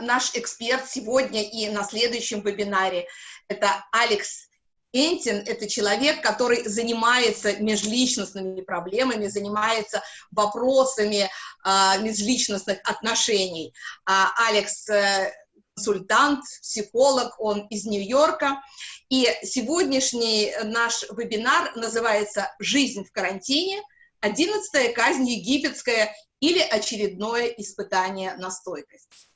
наш эксперт сегодня и на следующем вебинаре – это Алекс Энтин – это человек, который занимается межличностными проблемами, занимается вопросами э, межличностных отношений. А Алекс э, консультант, психолог, он из Нью-Йорка. И сегодняшний наш вебинар называется «Жизнь в карантине. Одиннадцатая казнь египетская или очередное испытание на стойкость».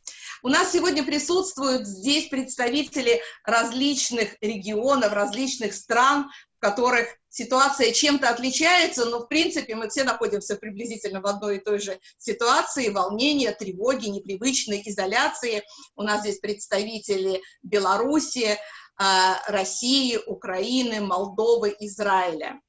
У нас сегодня присутствуют здесь представители различных регионов, различных стран, в которых ситуация чем-то отличается, но в принципе мы все находимся приблизительно в одной и той же ситуации, волнения, тревоги, непривычной изоляции. У нас здесь представители Беларуси, а, России, Украины, Молдовы, Израиля.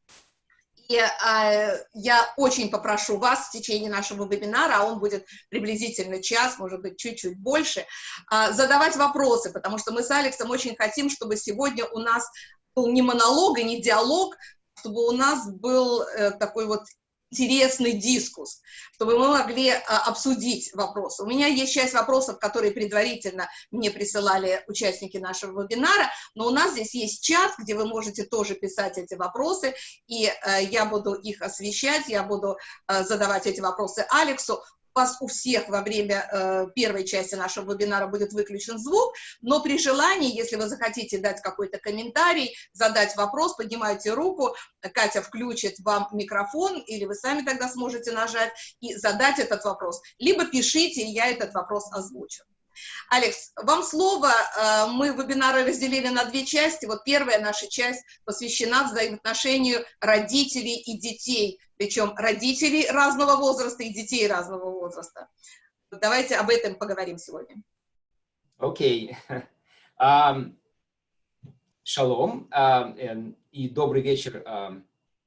Э, я очень попрошу вас в течение нашего вебинара, а он будет приблизительно час, может быть, чуть-чуть больше, э, задавать вопросы, потому что мы с Алексом очень хотим, чтобы сегодня у нас был не монолог и не диалог, чтобы у нас был э, такой вот интересный дискус, чтобы мы могли а, обсудить вопросы. У меня есть часть вопросов, которые предварительно мне присылали участники нашего вебинара, но у нас здесь есть чат, где вы можете тоже писать эти вопросы, и э, я буду их освещать, я буду э, задавать эти вопросы Алексу вас у всех во время э, первой части нашего вебинара будет выключен звук, но при желании, если вы захотите дать какой-то комментарий, задать вопрос, поднимайте руку, Катя включит вам микрофон, или вы сами тогда сможете нажать и задать этот вопрос, либо пишите, и я этот вопрос озвучу. Алекс, вам слово. Э, мы вебинары разделили на две части. Вот первая наша часть посвящена взаимоотношению родителей и детей, причем родителей разного возраста и детей разного возраста. Давайте об этом поговорим сегодня. Окей. Шалом um, и добрый вечер.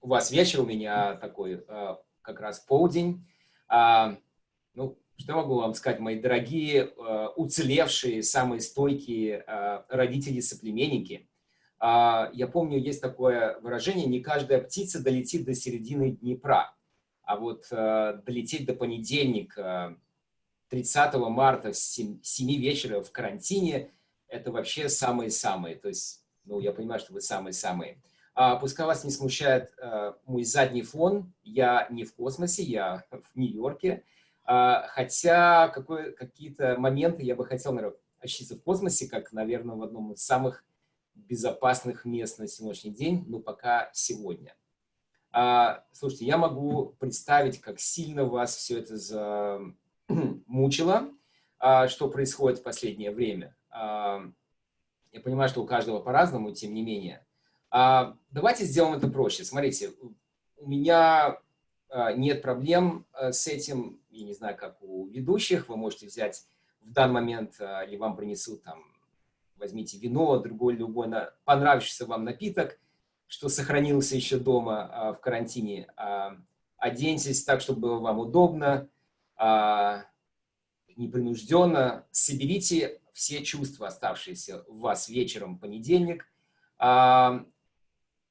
У вас вечер, у меня такой uh, как раз полдень. Ну, что могу вам сказать, мои дорогие, э, уцелевшие, самые стойкие э, родители-соплеменники? А, я помню, есть такое выражение, не каждая птица долетит до середины Днепра, а вот э, долететь до понедельника, 30 марта с 7 вечера в карантине, это вообще самые-самые. То есть, ну, я понимаю, что вы самые-самые. А, пускай вас не смущает мой задний фон, я не в космосе, я в Нью-Йорке, хотя какие-то моменты я бы хотел, наверное, ощутиться в космосе, как, наверное, в одном из самых безопасных мест на сегодняшний день, но пока сегодня. А, слушайте, я могу представить, как сильно вас все это замучило, а, что происходит в последнее время. А, я понимаю, что у каждого по-разному, тем не менее. А, давайте сделаем это проще. Смотрите, у меня а, нет проблем а, с этим я не знаю, как у ведущих, вы можете взять в данный момент, а, или вам принесут там, возьмите вино, другой любой понравившийся вам напиток, что сохранился еще дома а, в карантине. А, оденьтесь так, чтобы было вам удобно, а, непринужденно, соберите все чувства, оставшиеся у вас вечером в понедельник.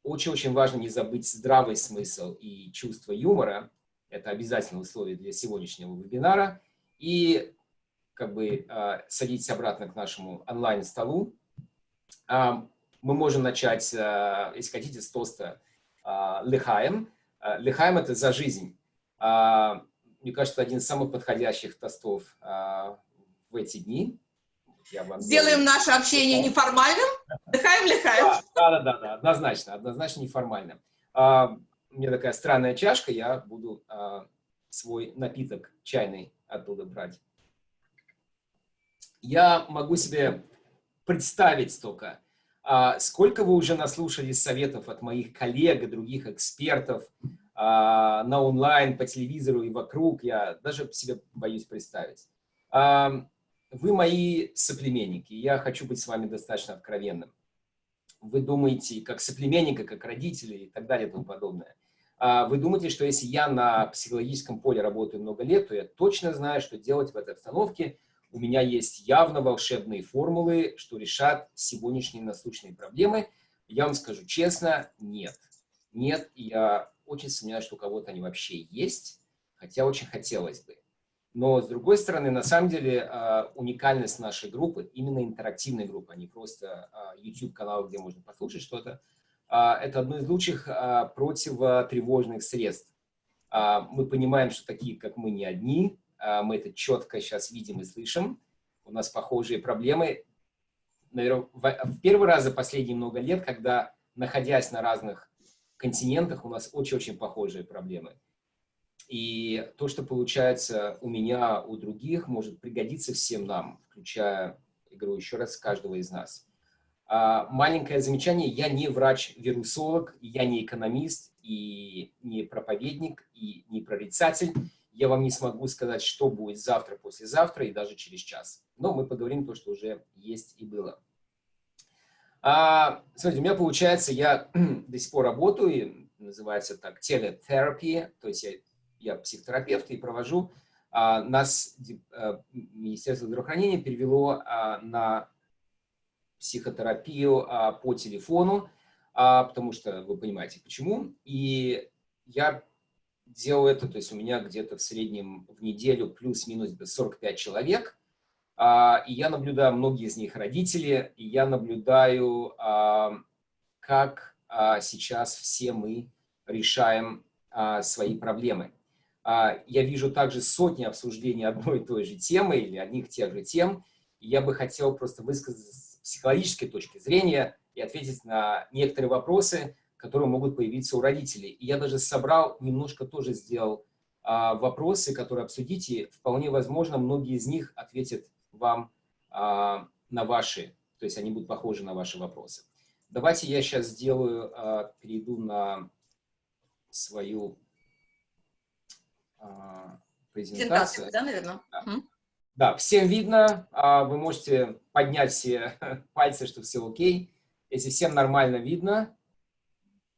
Очень-очень важно не забыть здравый смысл и чувство юмора, это обязательное условие для сегодняшнего вебинара. И как бы э, садитесь обратно к нашему онлайн-столу. Э, мы можем начать, э, если хотите, с тоста «Лехаем». «Лехаем» — это «за жизнь». Мне кажется, один из самых подходящих тостов в эти дни. Сделаем наше общение неформальным. Лехаем, лехаем. Да, да, да, да, однозначно, однозначно неформальным у меня такая странная чашка, я буду а, свой напиток чайный оттуда брать. Я могу себе представить только, а, сколько вы уже наслушались советов от моих коллег и других экспертов а, на онлайн, по телевизору и вокруг, я даже себе боюсь представить. Вы мои соплеменники, я хочу быть с вами достаточно откровенным вы думаете, как соплеменника, как родители и так далее и тому подобное. А вы думаете, что если я на психологическом поле работаю много лет, то я точно знаю, что делать в этой обстановке. У меня есть явно волшебные формулы, что решат сегодняшние насущные проблемы. Я вам скажу честно, нет. Нет, я очень сомневаюсь, что у кого-то они вообще есть, хотя очень хотелось бы. Но, с другой стороны, на самом деле, а, уникальность нашей группы, именно интерактивной группы, а не просто а, YouTube-канал, где можно послушать что-то, это одно из лучших противотревожных средств. Мы понимаем, что такие, как мы, не одни. Мы это четко сейчас видим и слышим. У нас похожие проблемы. Наверное, в первый раз за последние много лет, когда, находясь на разных континентах, у нас очень-очень похожие проблемы. И то, что получается у меня, у других, может пригодиться всем нам, включая, игру еще раз, каждого из нас. А, маленькое замечание. Я не врач-вирусолог, я не экономист, и не проповедник, и не прорицатель. Я вам не смогу сказать, что будет завтра, послезавтра и даже через час. Но мы поговорим то, что уже есть и было. А, смотрите, у меня получается, я до сих пор работаю, называется так телетерапия, то есть я я психотерапевт и провожу. А, нас а, Министерство здравоохранения перевело а, на психотерапию по телефону, потому что вы понимаете почему. И я делаю это, то есть у меня где-то в среднем в неделю плюс-минус 45 человек, и я наблюдаю, многие из них родители, и я наблюдаю, как сейчас все мы решаем свои проблемы. А, я вижу также сотни обсуждений одной и той же темы или одних тех же тем. И я бы хотел просто высказать с психологической точки зрения и ответить на некоторые вопросы, которые могут появиться у родителей. И я даже собрал, немножко тоже сделал а, вопросы, которые обсудите. Вполне возможно, многие из них ответят вам а, на ваши, то есть они будут похожи на ваши вопросы. Давайте я сейчас сделаю, перейду на свою а, презентацию. да, наверное? Да. Угу. да, всем видно. А, вы можете поднять все пальцы, что все окей. Если всем нормально видно,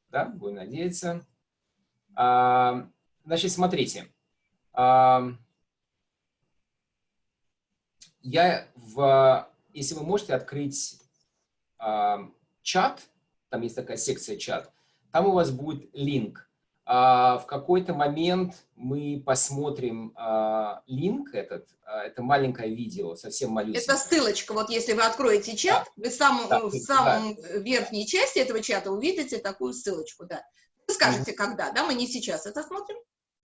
да, будем надеяться. А, значит, смотрите. Я в... Если вы можете открыть чат, там есть такая секция чат, там у вас будет линк а, в какой-то момент мы посмотрим а, линк этот, а, это маленькое видео, совсем малюсенькое. Это ссылочка, вот если вы откроете чат, да. вы сам, да, в самом да. верхней части этого чата увидите такую ссылочку, да. Вы скажете, mm -hmm. когда, да, мы не сейчас это смотрим.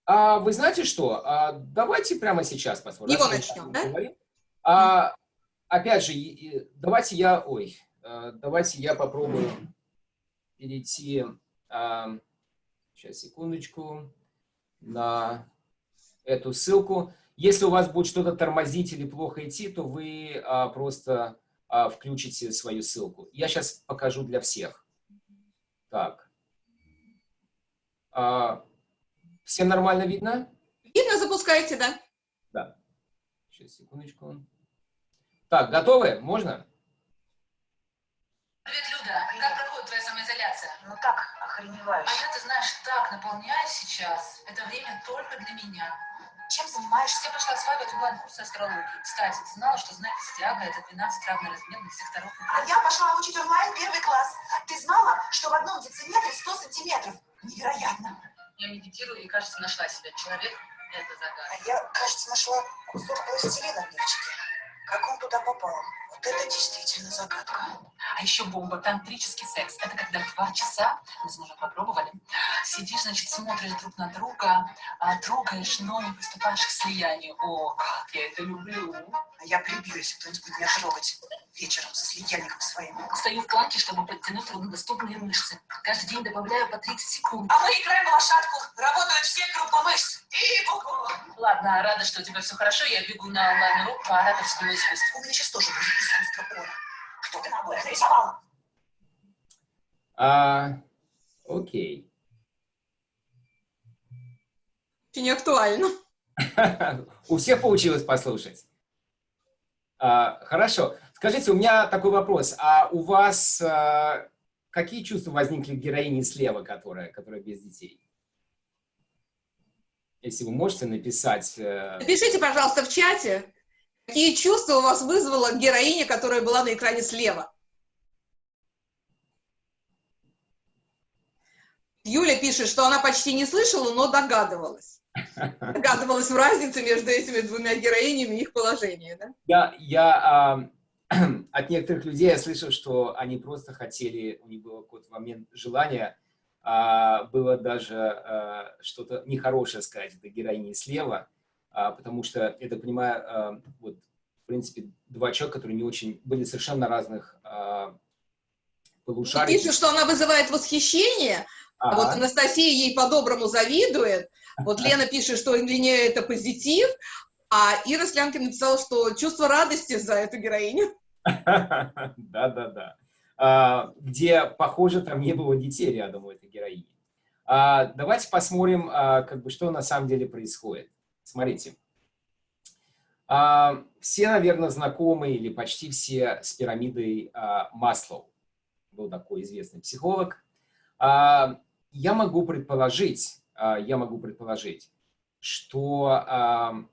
А, вы знаете что, а, давайте прямо сейчас посмотрим. Его начнем, да? А, опять же, давайте я, ой, давайте я попробую перейти... Сейчас, секундочку. На эту ссылку. Если у вас будет что-то тормозить или плохо идти, то вы а, просто а, включите свою ссылку. Я сейчас покажу для всех. Так. А, всем нормально видно? Видно, запускайте, да? Да. Сейчас, секундочку. Так, готовы? Можно? Привет, Люда. Охреневающе. А я, ты знаешь, так наполняюсь сейчас. Это время только для меня. Чем занимаешься? Я пошла осваивать онлайн-курсы астрологии. Кстати, ты знала, что знаки зодиака — это 12 равноразмерных секторов? А я пошла учить онлайн первый класс. Ты знала, что в одном дециметре 100 сантиметров? Невероятно. Я медитирую и, кажется, нашла себя. Человек — это загадка. А я, кажется, нашла кусок пластилина в лифчике. Как он туда попал? Вот это действительно загадка. А еще бомба, тантрический секс. Это когда два часа, мы с мужем попробовали, сидишь, значит, смотришь друг на друга, а, трогаешь, но не приступаешь к слиянию. О, как я это люблю. А я прибью, если кто-нибудь меня трогать вечером со слиянником своим. Стою в кланке, чтобы подтянуть труднодоступные мышцы. Каждый день добавляю по 30 секунд. А мы играем в лошадку. Работают все группы мышц. И букву. Ладно, рада, что у тебя все хорошо. Я бегу на онлайн-урок по ораторскому У меня сейчас тоже будет искусство ора. Что ты на обоях нарисовал? А, окей. Очень актуально. У всех получилось послушать. А, хорошо. Скажите, у меня такой вопрос. А у вас а, какие чувства возникли к героине слева, которая, которая без детей? Если вы можете написать... Э, Напишите, пожалуйста, в чате, какие чувства у вас вызвала героиня, которая была на экране слева. Юля пишет, что она почти не слышала, но догадывалась. Догадывалась в разнице между этими двумя героинями и их положение, да? Я, я а, от некоторых людей я слышал, что они просто хотели, у них был какой-то момент желания, а, было даже а, что-то нехорошее сказать этой героине слева, потому что, это понимаю, а, вот, в принципе, два человека, которые не очень, были совершенно разных а, полушарий. Пишут, что она вызывает восхищение, а вот Анастасия ей по-доброму завидует. Вот Лена пишет, что для нее это позитив, а Ира Слянкина написала, что чувство радости за эту героиню. Да-да-да. А, где, похоже, там не было детей рядом у этой героини. А, давайте посмотрим, а, как бы, что на самом деле происходит. Смотрите. Все, наверное, знакомы или почти все с пирамидой Маслоу. Был такой известный психолог я могу предположить, а, я могу предположить, что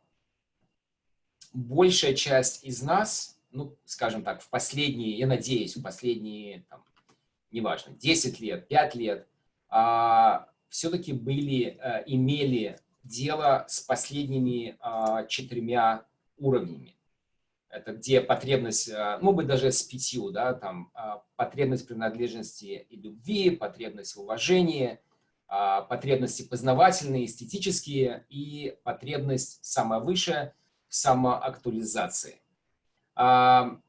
большая часть из нас, ну, скажем так, в последние, я надеюсь, в последние, там, неважно, 10 лет, 5 лет, а, все-таки были, а, имели дело с последними четырьмя уровнями. Это где потребность, ну, быть даже с пятью, да, там, потребность принадлежности и любви, потребность в уважении, потребности познавательные, эстетические и потребность самая высшая в самоактуализации. Что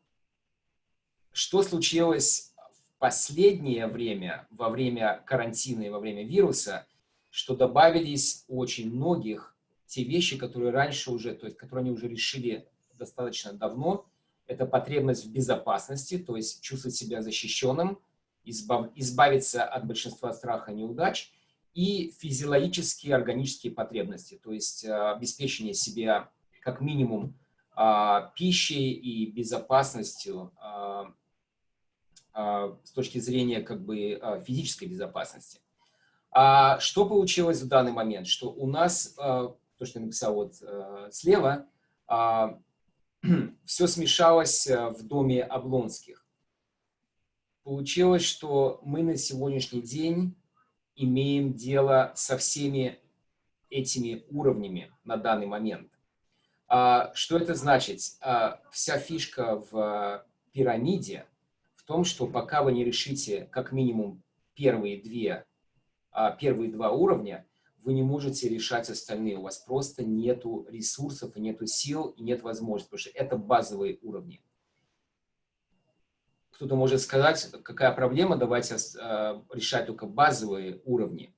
случилось в последнее время, во время карантина и во время вируса, что добавились очень многих те вещи, которые раньше уже, то есть которые они уже решили достаточно давно, это потребность в безопасности, то есть чувствовать себя защищенным, избав, избавиться от большинства страха и неудач, и физиологические, органические потребности, то есть э, обеспечение себя как минимум а, пищей и безопасностью а, с точки зрения как бы физической безопасности. А что получилось в данный момент? Что у нас, то, что я написал вот э, слева, все смешалось э, в доме Облонских. Получилось, что мы на сегодняшний день имеем дело со всеми этими уровнями на данный момент. А, что это значит? А, вся фишка в пирамиде в том, что пока вы не решите как минимум первые, две, а, первые два уровня, вы не можете решать остальные. У вас просто нету ресурсов, и нету сил, и нет возможности, потому что это базовые уровни. Кто-то может сказать, какая проблема, давайте э, решать только базовые уровни,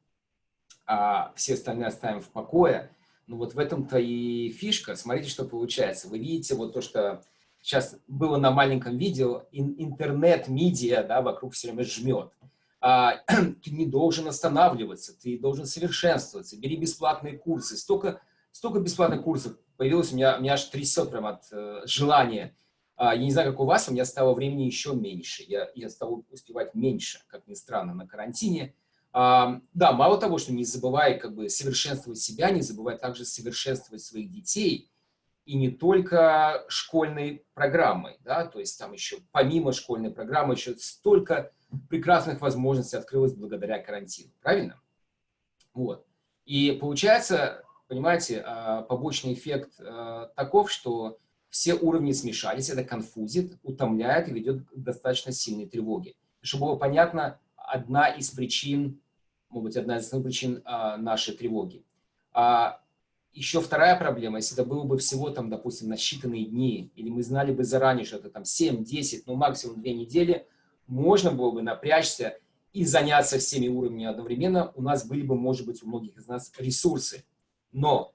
а все остальные оставим в покое. Ну вот в этом-то и фишка. Смотрите, что получается. Вы видите вот то, что сейчас было на маленьком видео, интернет-медиа да, вокруг все время жмет а, ты не должен останавливаться, ты должен совершенствоваться, бери бесплатные курсы. Столько, столько бесплатных курсов появилось, у меня, у меня аж трясет прям от э, желания. А, я не знаю, как у вас, у меня стало времени еще меньше. Я, я стал успевать меньше, как ни странно, на карантине. А, да, мало того, что не забывай как бы совершенствовать себя, не забывай также совершенствовать своих детей. И не только школьной программой, да, то есть там еще помимо школьной программы еще столько прекрасных возможностей открылось благодаря карантину, правильно? Вот. И получается, понимаете, а, побочный эффект а, таков, что все уровни смешались, это конфузит, утомляет и ведет к достаточно сильной тревоге. Чтобы было понятно, одна из причин, может быть, одна из основных причин а, нашей тревоги. Еще вторая проблема, если это было бы всего, там, допустим, на считанные дни, или мы знали бы заранее, что это там 7-10, ну максимум 2 недели, можно было бы напрячься и заняться всеми уровнями одновременно, у нас были бы, может быть, у многих из нас ресурсы. Но,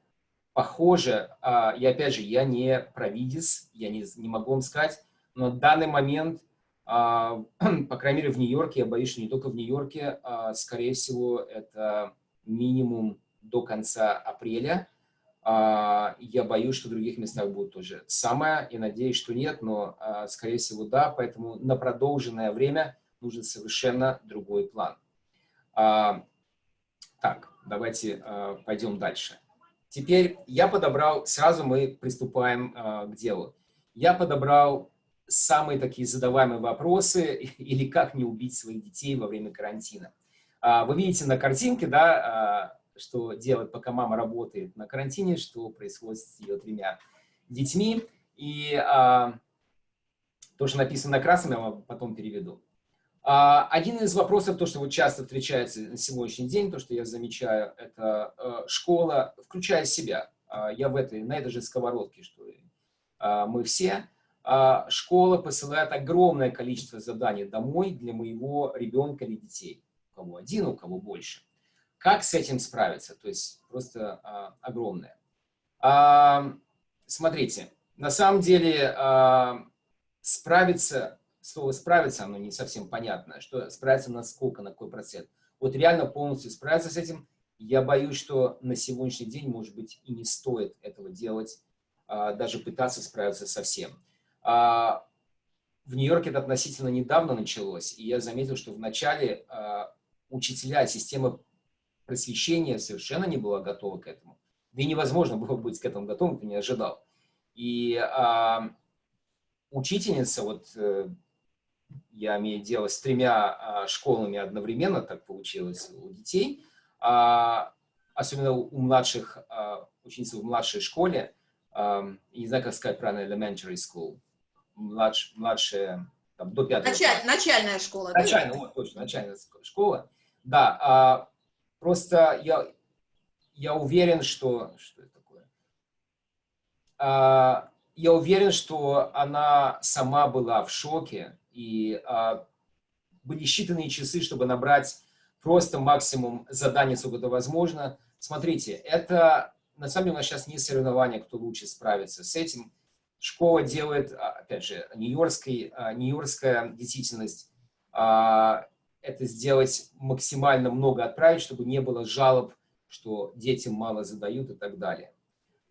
похоже, а, и опять же, я не провидец, я не, не могу вам сказать, но в данный момент, а, по крайней мере, в Нью-Йорке, я боюсь, что не только в Нью-Йорке, а, скорее всего, это минимум до конца апреля, я боюсь, что в других местах будет тоже самое, и надеюсь, что нет, но, скорее всего, да, поэтому на продолженное время нужен совершенно другой план. Так, давайте пойдем дальше. Теперь я подобрал, сразу мы приступаем к делу. Я подобрал самые такие задаваемые вопросы или как не убить своих детей во время карантина. А, вы видите на картинке, да, а, что делать, пока мама работает на карантине, что происходит с ее тремя детьми. И а, то, что написано на красном, я вам потом переведу. А, один из вопросов, то, что вот часто встречается на сегодняшний день, то, что я замечаю, это а, школа, включая себя. А, я в этой, на этой же сковородке, что и мы все. Школа посылает огромное количество заданий домой для моего ребенка или детей. У кого один, у кого больше. Как с этим справиться? То есть просто огромное. Смотрите, на самом деле справиться слово «справиться», оно не совсем понятно, что справиться на сколько, на какой процент. Вот реально полностью справиться с этим, я боюсь, что на сегодняшний день, может быть, и не стоит этого делать, а, даже пытаться справиться со всем. А, в Нью-Йорке это относительно недавно началось, и я заметил, что вначале а, учителя, система просвещения совершенно не была готова к этому. Да и невозможно было быть к этому готовым, ты не ожидал. И а, учительница, вот э, я имею дело с тремя а, школами одновременно, так получилось у детей, а, особенно у младших, а, учениц в младшей школе, не знаю, как сказать правильно, elementary school, младш, младшая, там, до пятого Началь, Начальная школа. Начальная, вот, точно, начальная школа. Да, просто я, я уверен, что... Что это такое? Я уверен, что она сама была в шоке, и а, были считанные часы, чтобы набрать просто максимум заданий, сколько это возможно. Смотрите, это на самом деле у нас сейчас не соревнование, кто лучше справится с этим. Школа делает, а, опять же, нью-йоркская нью действительность, а, это сделать максимально много отправить, чтобы не было жалоб, что детям мало задают и так далее.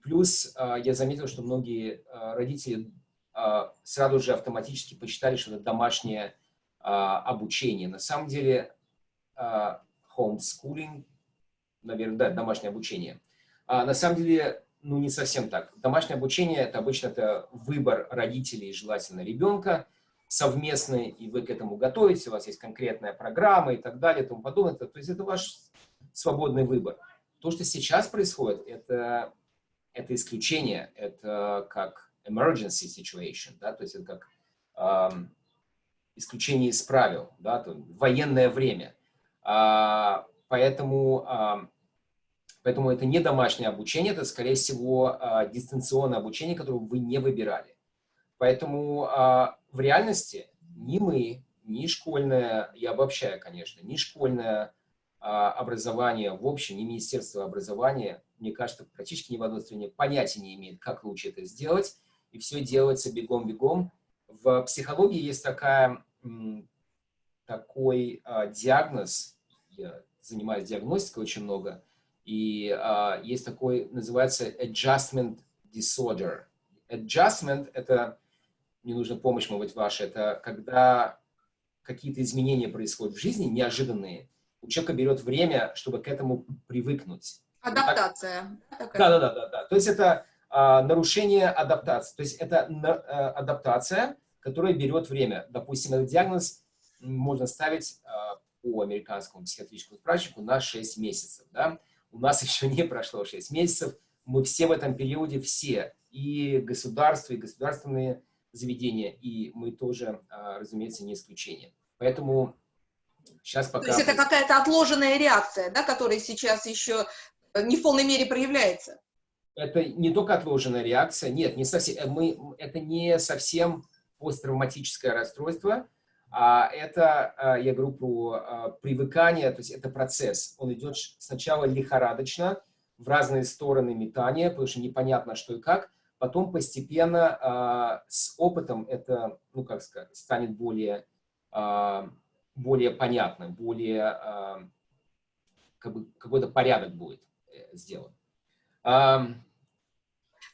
Плюс а, я заметил, что многие родители а, сразу же автоматически посчитали, что это домашнее а, обучение. На самом деле а, homeschooling, наверное, да, домашнее обучение. На самом деле, ну, не совсем так. Домашнее обучение – это обычно это выбор родителей, желательно ребенка, совместный, и вы к этому готовите, у вас есть конкретная программа и так далее, и тому подобное. То есть это ваш свободный выбор. То, что сейчас происходит, это, это исключение, это как emergency situation, да, то есть это как э, исключение из правил, да, то, военное время. А, поэтому, а, поэтому это не домашнее обучение, это, скорее всего, а, дистанционное обучение, которое вы не выбирали. Поэтому а, в реальности ни мы, ни школьное, я обобщаю, конечно, ни школьное а, образование в общем, ни Министерство образования, мне кажется, практически ни в одной стране понятия не имеет, как лучше это сделать и все делается бегом-бегом. В психологии есть такая, такой а, диагноз, я занимаюсь диагностикой очень много, и а, есть такой, называется adjustment disorder. Adjustment – это, не нужно помощь, может быть, ваша, это когда какие-то изменения происходят в жизни, неожиданные, у человека берет время, чтобы к этому привыкнуть. Адаптация. Да-да-да. То есть это а, нарушение адаптации. То есть это а, адаптация, которая берет время. Допустим, этот диагноз можно ставить а, по американскому психиатрическому справочнику на 6 месяцев. Да? У нас еще не прошло 6 месяцев. Мы все в этом периоде, все, и государство, и государственные заведения, и мы тоже, разумеется, не исключение. Поэтому сейчас пока... То есть это какая-то отложенная реакция, да, которая сейчас еще не в полной мере проявляется? это не только отложенная реакция, нет, не совсем, э, мы, это не совсем посттравматическое расстройство, а это, а, я говорю про а, привыкание, то есть это процесс. Он идет сначала лихорадочно, в разные стороны метания, потому что непонятно, что и как. Потом постепенно а, с опытом это, ну как сказать, станет более, более понятно, более как бы, какой-то порядок будет э, сделан.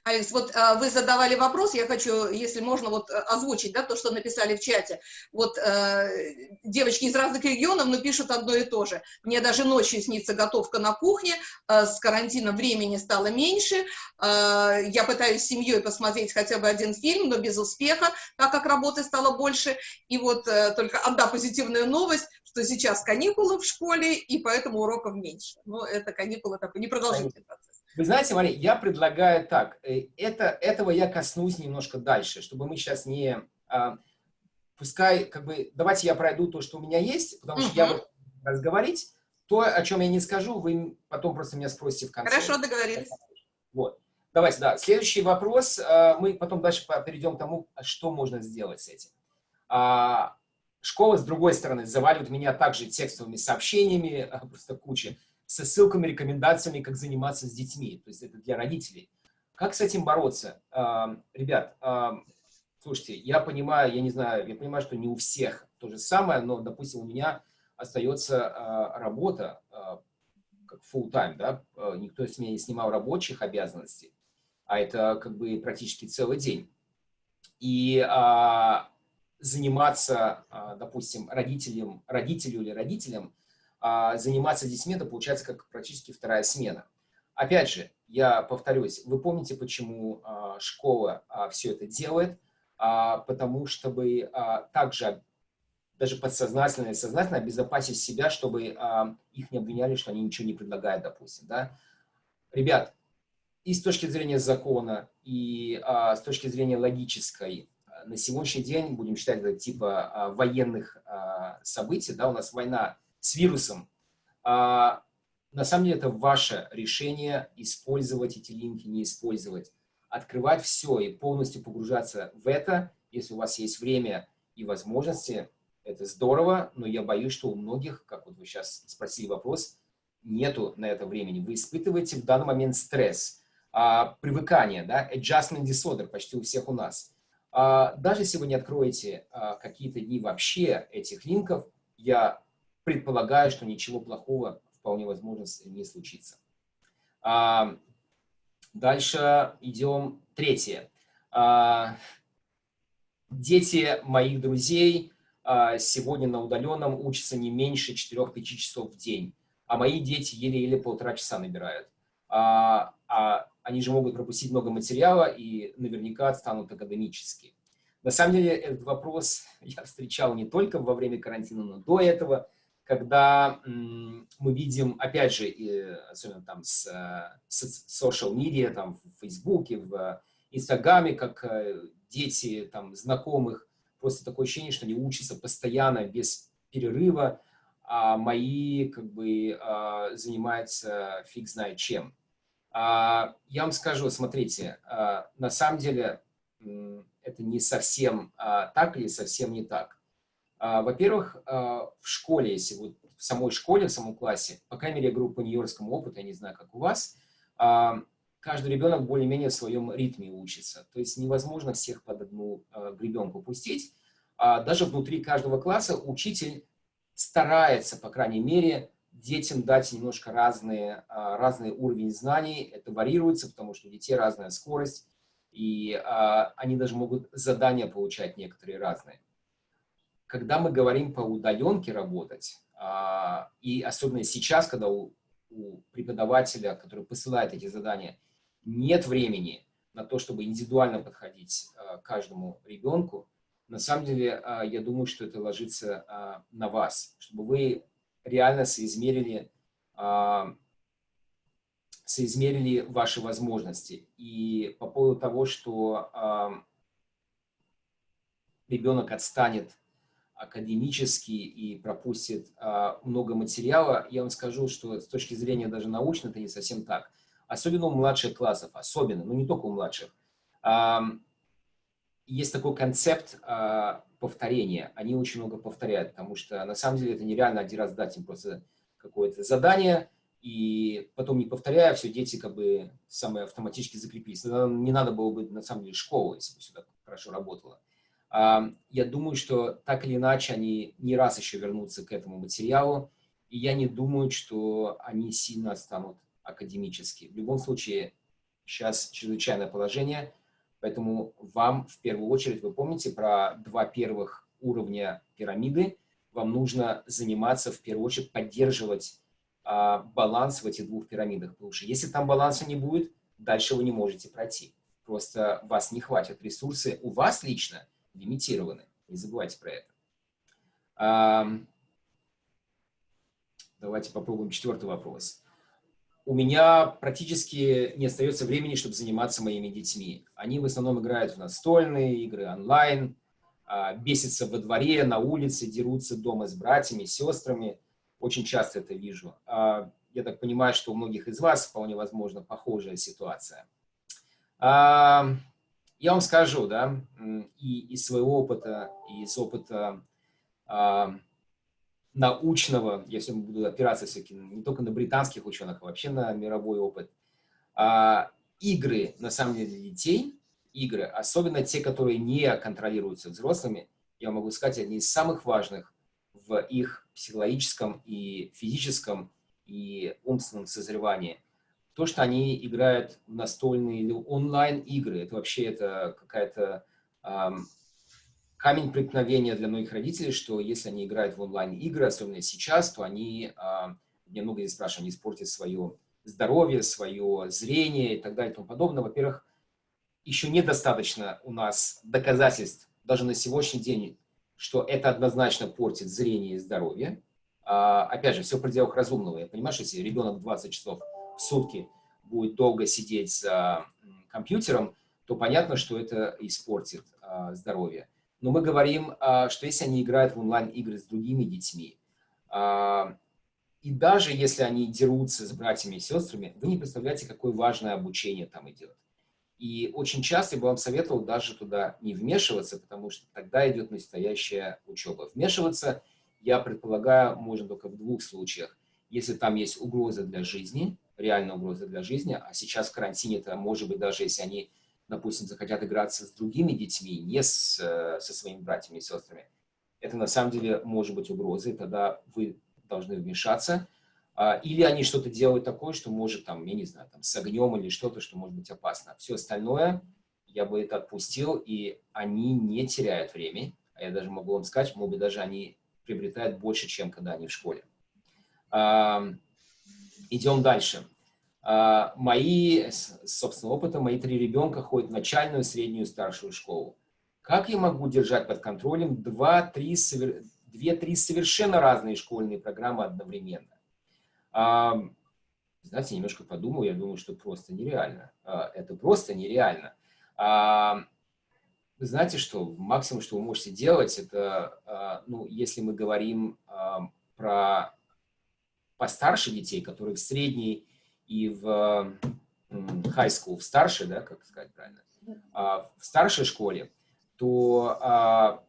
А Алекс, вот а, вы задавали вопрос, я хочу, если можно, вот э, озвучить, да, то, что написали в чате. Вот а, девочки из разных регионов, но пишут одно и то же. Мне даже ночью снится готовка на кухне, а, с карантина времени стало меньше, а, я пытаюсь с семьей посмотреть хотя бы один фильм, но без успеха, так как работы стало больше. И вот а, только одна позитивная новость, что сейчас каникулы в школе, и поэтому уроков меньше. Но это каникулы такой непродолжительный процесс. Вы знаете, Мария, я предлагаю так. Э, это, этого я коснусь немножко дальше, чтобы мы сейчас не... А, пускай, как бы, давайте я пройду то, что у меня есть, потому что я буду разговорить. То, о чем я не скажу, вы потом просто меня спросите в конце. Хорошо, договорились. Вот. Давайте, да. Следующий вопрос. А, мы потом дальше перейдем к тому, что можно сделать с этим. А, школа, с другой стороны, заваливает меня также текстовыми сообщениями, просто куча со ссылками, рекомендациями, как заниматься с детьми. То есть это для родителей. Как с этим бороться? Ребят, слушайте, я понимаю, я не знаю, я понимаю, что не у всех то же самое, но, допустим, у меня остается а, работа а, как full time, да, а, никто с меня не снимал рабочих обязанностей, а это как бы практически целый день. И а, заниматься, а, допустим, родителям, родителю или родителям – а, заниматься детьми, это получается как практически вторая смена. Опять же, я повторюсь, вы помните, почему а, школа а, все это делает? Потому чтобы также даже подсознательно и сознательно обезопасить себя, чтобы их не обвиняли, что они ничего не предлагают, допустим. Да? Ребят, и с точки зрения закона, и с точки зрения логической, на сегодняшний день, будем считать это типа военных событий, да, у нас война с вирусом. А, на самом деле это ваше решение использовать эти линки, не использовать. Открывать все и полностью погружаться в это, если у вас есть время и возможности, это здорово, но я боюсь, что у многих, как вот вы сейчас спросили вопрос, нету на это времени. Вы испытываете в данный момент стресс, а, привыкание, да, adjustment disorder почти у всех у нас. А, даже если вы не откроете а, какие-то дни вообще этих линков, я предполагаю, что ничего плохого вполне возможно не случится. А, дальше идем третье. А, дети моих друзей а, сегодня на удаленном учатся не меньше 4-5 часов в день, а мои дети еле-еле полтора часа набирают. А, а они же могут пропустить много материала и наверняка отстанут академически. На самом деле этот вопрос я встречал не только во время карантина, но до этого – когда мы видим, опять же, особенно там с, э, с social media, там в Фейсбуке, в Инстаграме, как э, дети там знакомых, просто такое ощущение, что они учатся постоянно, без перерыва, а мои как бы а, занимаются фиг знает чем. А, я вам скажу, смотрите, а, на самом деле это не совсем так или совсем не так. А, во-первых, а, в школе, если вот в самой школе, в самом классе, по крайней мере, группа нью-йоркскому опыту, я не знаю, как у вас, а, каждый ребенок более-менее в своем ритме учится. То есть невозможно всех под одну гребенку пустить. Даже внутри каждого класса учитель старается, по крайней мере, детям дать немножко разные, разный уровень знаний. Это варьируется, потому что у детей разная скорость, и они даже могут задания получать некоторые разные когда мы говорим по удаленке работать, а, и особенно сейчас, когда у, у преподавателя, который посылает эти задания, нет времени на то, чтобы индивидуально подходить а, каждому ребенку, на самом деле, а, я думаю, что это ложится на вас, чтобы вы реально соизмерили, соизмерили ваши возможности. И по поводу того, что ребенок отстанет академически и пропустит а, много материала, я вам скажу, что с точки зрения даже научной это не совсем так. Особенно у младших классов, особенно, но не только у младших. А, есть такой концепт а, повторения. Они очень много повторяют, потому что на самом деле это нереально один раз дать им просто какое-то задание, и потом не повторяя, все дети как бы самые автоматически закрепились. Не надо было бы на самом деле школы, если бы так хорошо работало. Я думаю, что так или иначе они не раз еще вернутся к этому материалу, и я не думаю, что они сильно станут академически. В любом случае, сейчас чрезвычайное положение, поэтому вам в первую очередь, вы помните про два первых уровня пирамиды, вам нужно заниматься в первую очередь поддерживать а, баланс в этих двух пирамидах, потому что если там баланса не будет, дальше вы не можете пройти. Просто вас не хватит. Ресурсы у вас лично лимитированы. Не забывайте про это. Давайте попробуем четвертый вопрос. У меня практически не остается времени, чтобы заниматься моими детьми. Они в основном играют в настольные игры, онлайн, а, бесятся во дворе, на улице, дерутся дома с братьями, сестрами. Очень часто это вижу. А, я так понимаю, что у многих из вас вполне возможно похожая ситуация. Я вам скажу, да, и из своего опыта, и из опыта а, научного, если буду опираться все-таки не только на британских ученых, а вообще на мировой опыт, а, игры, на самом деле, для детей, игры, особенно те, которые не контролируются взрослыми, я могу сказать, одни из самых важных в их психологическом и физическом и умственном созревании. То, что они играют в настольные или онлайн-игры, это вообще это какая-то эм, камень преткновения для многих родителей, что если они играют в онлайн-игры, особенно сейчас, то они, э, мне много здесь спрашивают, они испортят свое здоровье, свое зрение и так далее и тому подобное. Во-первых, еще недостаточно у нас доказательств, даже на сегодняшний день, что это однозначно портит зрение и здоровье. А, опять же, все в пределах разумного. Я понимаю, что если ребенок 20 часов сутки будет долго сидеть за компьютером, то понятно, что это испортит а, здоровье. Но мы говорим, а, что если они играют в онлайн-игры с другими детьми, а, и даже если они дерутся с братьями и сестрами, вы не представляете, какое важное обучение там идет. И очень часто я бы вам советовал даже туда не вмешиваться, потому что тогда идет настоящая учеба. Вмешиваться – я предполагаю, можно только в двух случаях. Если там есть угроза для жизни, реальная угроза для жизни, а сейчас в карантине это может быть даже если они, допустим, захотят играться с другими детьми, не с, э, со своими братьями и сестрами, это на самом деле может быть угрозой, тогда вы должны вмешаться. А, или они что-то делают такое, что может, там, я не знаю, там, с огнем или что-то, что может быть опасно. Все остальное я бы это отпустил, и они не теряют время. А я даже могу вам сказать, может быть, даже они приобретают больше, чем когда они в школе. Идем дальше. А, мои, собственно, опыта, мои три ребенка ходят в начальную, среднюю, старшую школу. Как я могу держать под контролем две-три совершенно разные школьные программы одновременно? Знаете, немножко подумал, я думаю, что просто нереально. А, это просто нереально вы знаете, что максимум, что вы можете делать, это, а, ну, если мы говорим а, про постарше детей, которые в средней и в high school, в старшей, да, как сказать правильно, а, в старшей школе, то,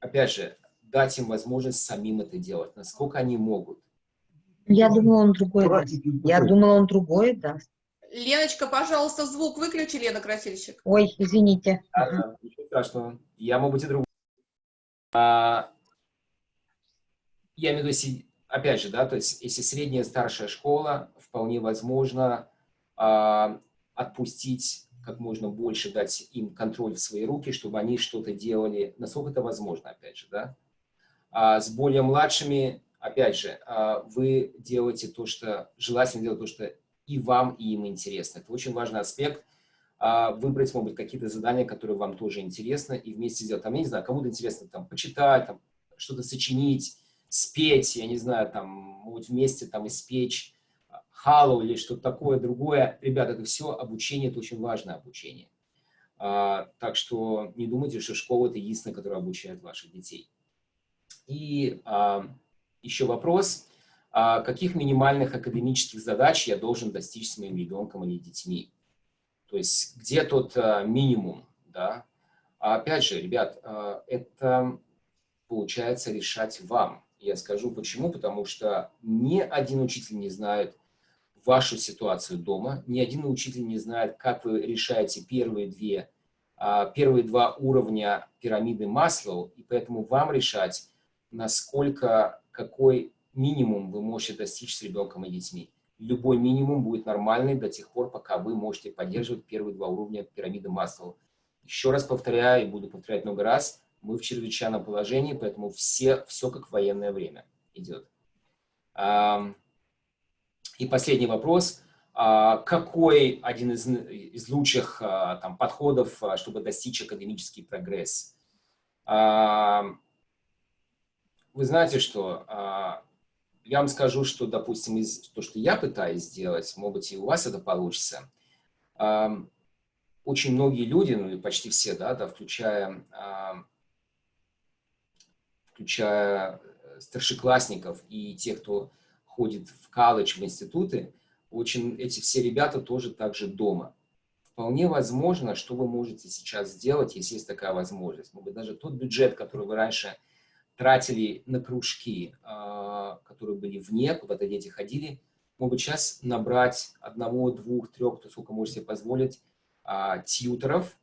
опять же, дать им возможность самим это делать, насколько они могут. Я думала, он другой даст. Я думала, он другой даст. Леночка, пожалуйста, звук выключи, Лена Красильщик. Ой, извините. Да, ничего страшного. Я могу быть и другой. А, я имею в виду, опять же, да, то есть если средняя старшая школа, вполне возможно а, отпустить как можно больше, дать им контроль в свои руки, чтобы они что-то делали, насколько это возможно, опять же, да. А с более младшими, опять же, а, вы делаете то, что, желательно делать то, что и вам, и им интересно. Это очень важный аспект. А, выбрать, может быть, какие-то задания, которые вам тоже интересны, и вместе сделать. Там, я не знаю, кому-то интересно там почитать, там, что-то сочинить, спеть, я не знаю, там, может, вместе там испечь халу или что-то такое, другое. Ребята, это все обучение, это очень важное обучение. А, так что не думайте, что школа – это единственная, которая обучает ваших детей. И а, еще вопрос – а каких минимальных академических задач я должен достичь с моим ребенком или детьми. То есть где тот а, минимум, да. А опять же, ребят, а, это получается решать вам. Я скажу почему, потому что ни один учитель не знает вашу ситуацию дома, ни один учитель не знает, как вы решаете первые две первые два уровня пирамиды Маслоу, и поэтому вам решать, насколько, какой минимум вы можете достичь с ребенком и детьми. любой минимум будет нормальный до тех пор, пока вы можете поддерживать первые два уровня пирамиды масла. Еще раз повторяю, и буду повторять много раз, мы в чрезвычайном положении, поэтому все, все как в военное время идет. И последний вопрос. А, какой один из, из лучших а, там, подходов, а, чтобы достичь академический прогресс? Вы знаете, что я вам скажу, что, допустим, из то, что я пытаюсь сделать, может быть, и у вас это получится. Очень многие люди, ну, почти все, да, да включая, включая старшеклассников и тех, кто ходит в колледж, в институты, очень эти все ребята тоже также дома. Вполне возможно, что вы можете сейчас сделать, если есть такая возможность. Может быть, даже тот бюджет, который вы раньше тратили на кружки, а, которые были вне, куда-то дети ходили, может сейчас набрать одного, двух, трех, кто сколько можете позволить, а, тьютеров,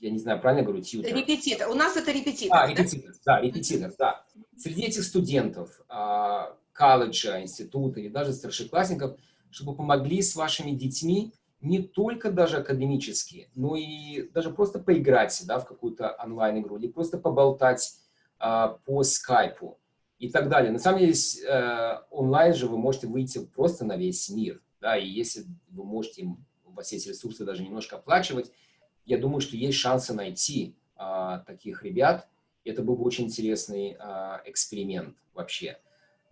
я не знаю, правильно говорю, тьютер? Репетитор. У нас это репетитор. А, репетитор, да, да репетитор, да. Среди этих студентов, а, колледжа, института или даже старшеклассников, чтобы помогли с вашими детьми не только даже академически, но и даже просто поиграть да, в какую-то онлайн-игру или просто поболтать а, по скайпу и так далее. На самом деле, э, онлайн же вы можете выйти просто на весь мир. Да, и если вы можете, у вас есть ресурсы даже немножко оплачивать, я думаю, что есть шансы найти а, таких ребят. Это был бы очень интересный а, эксперимент вообще.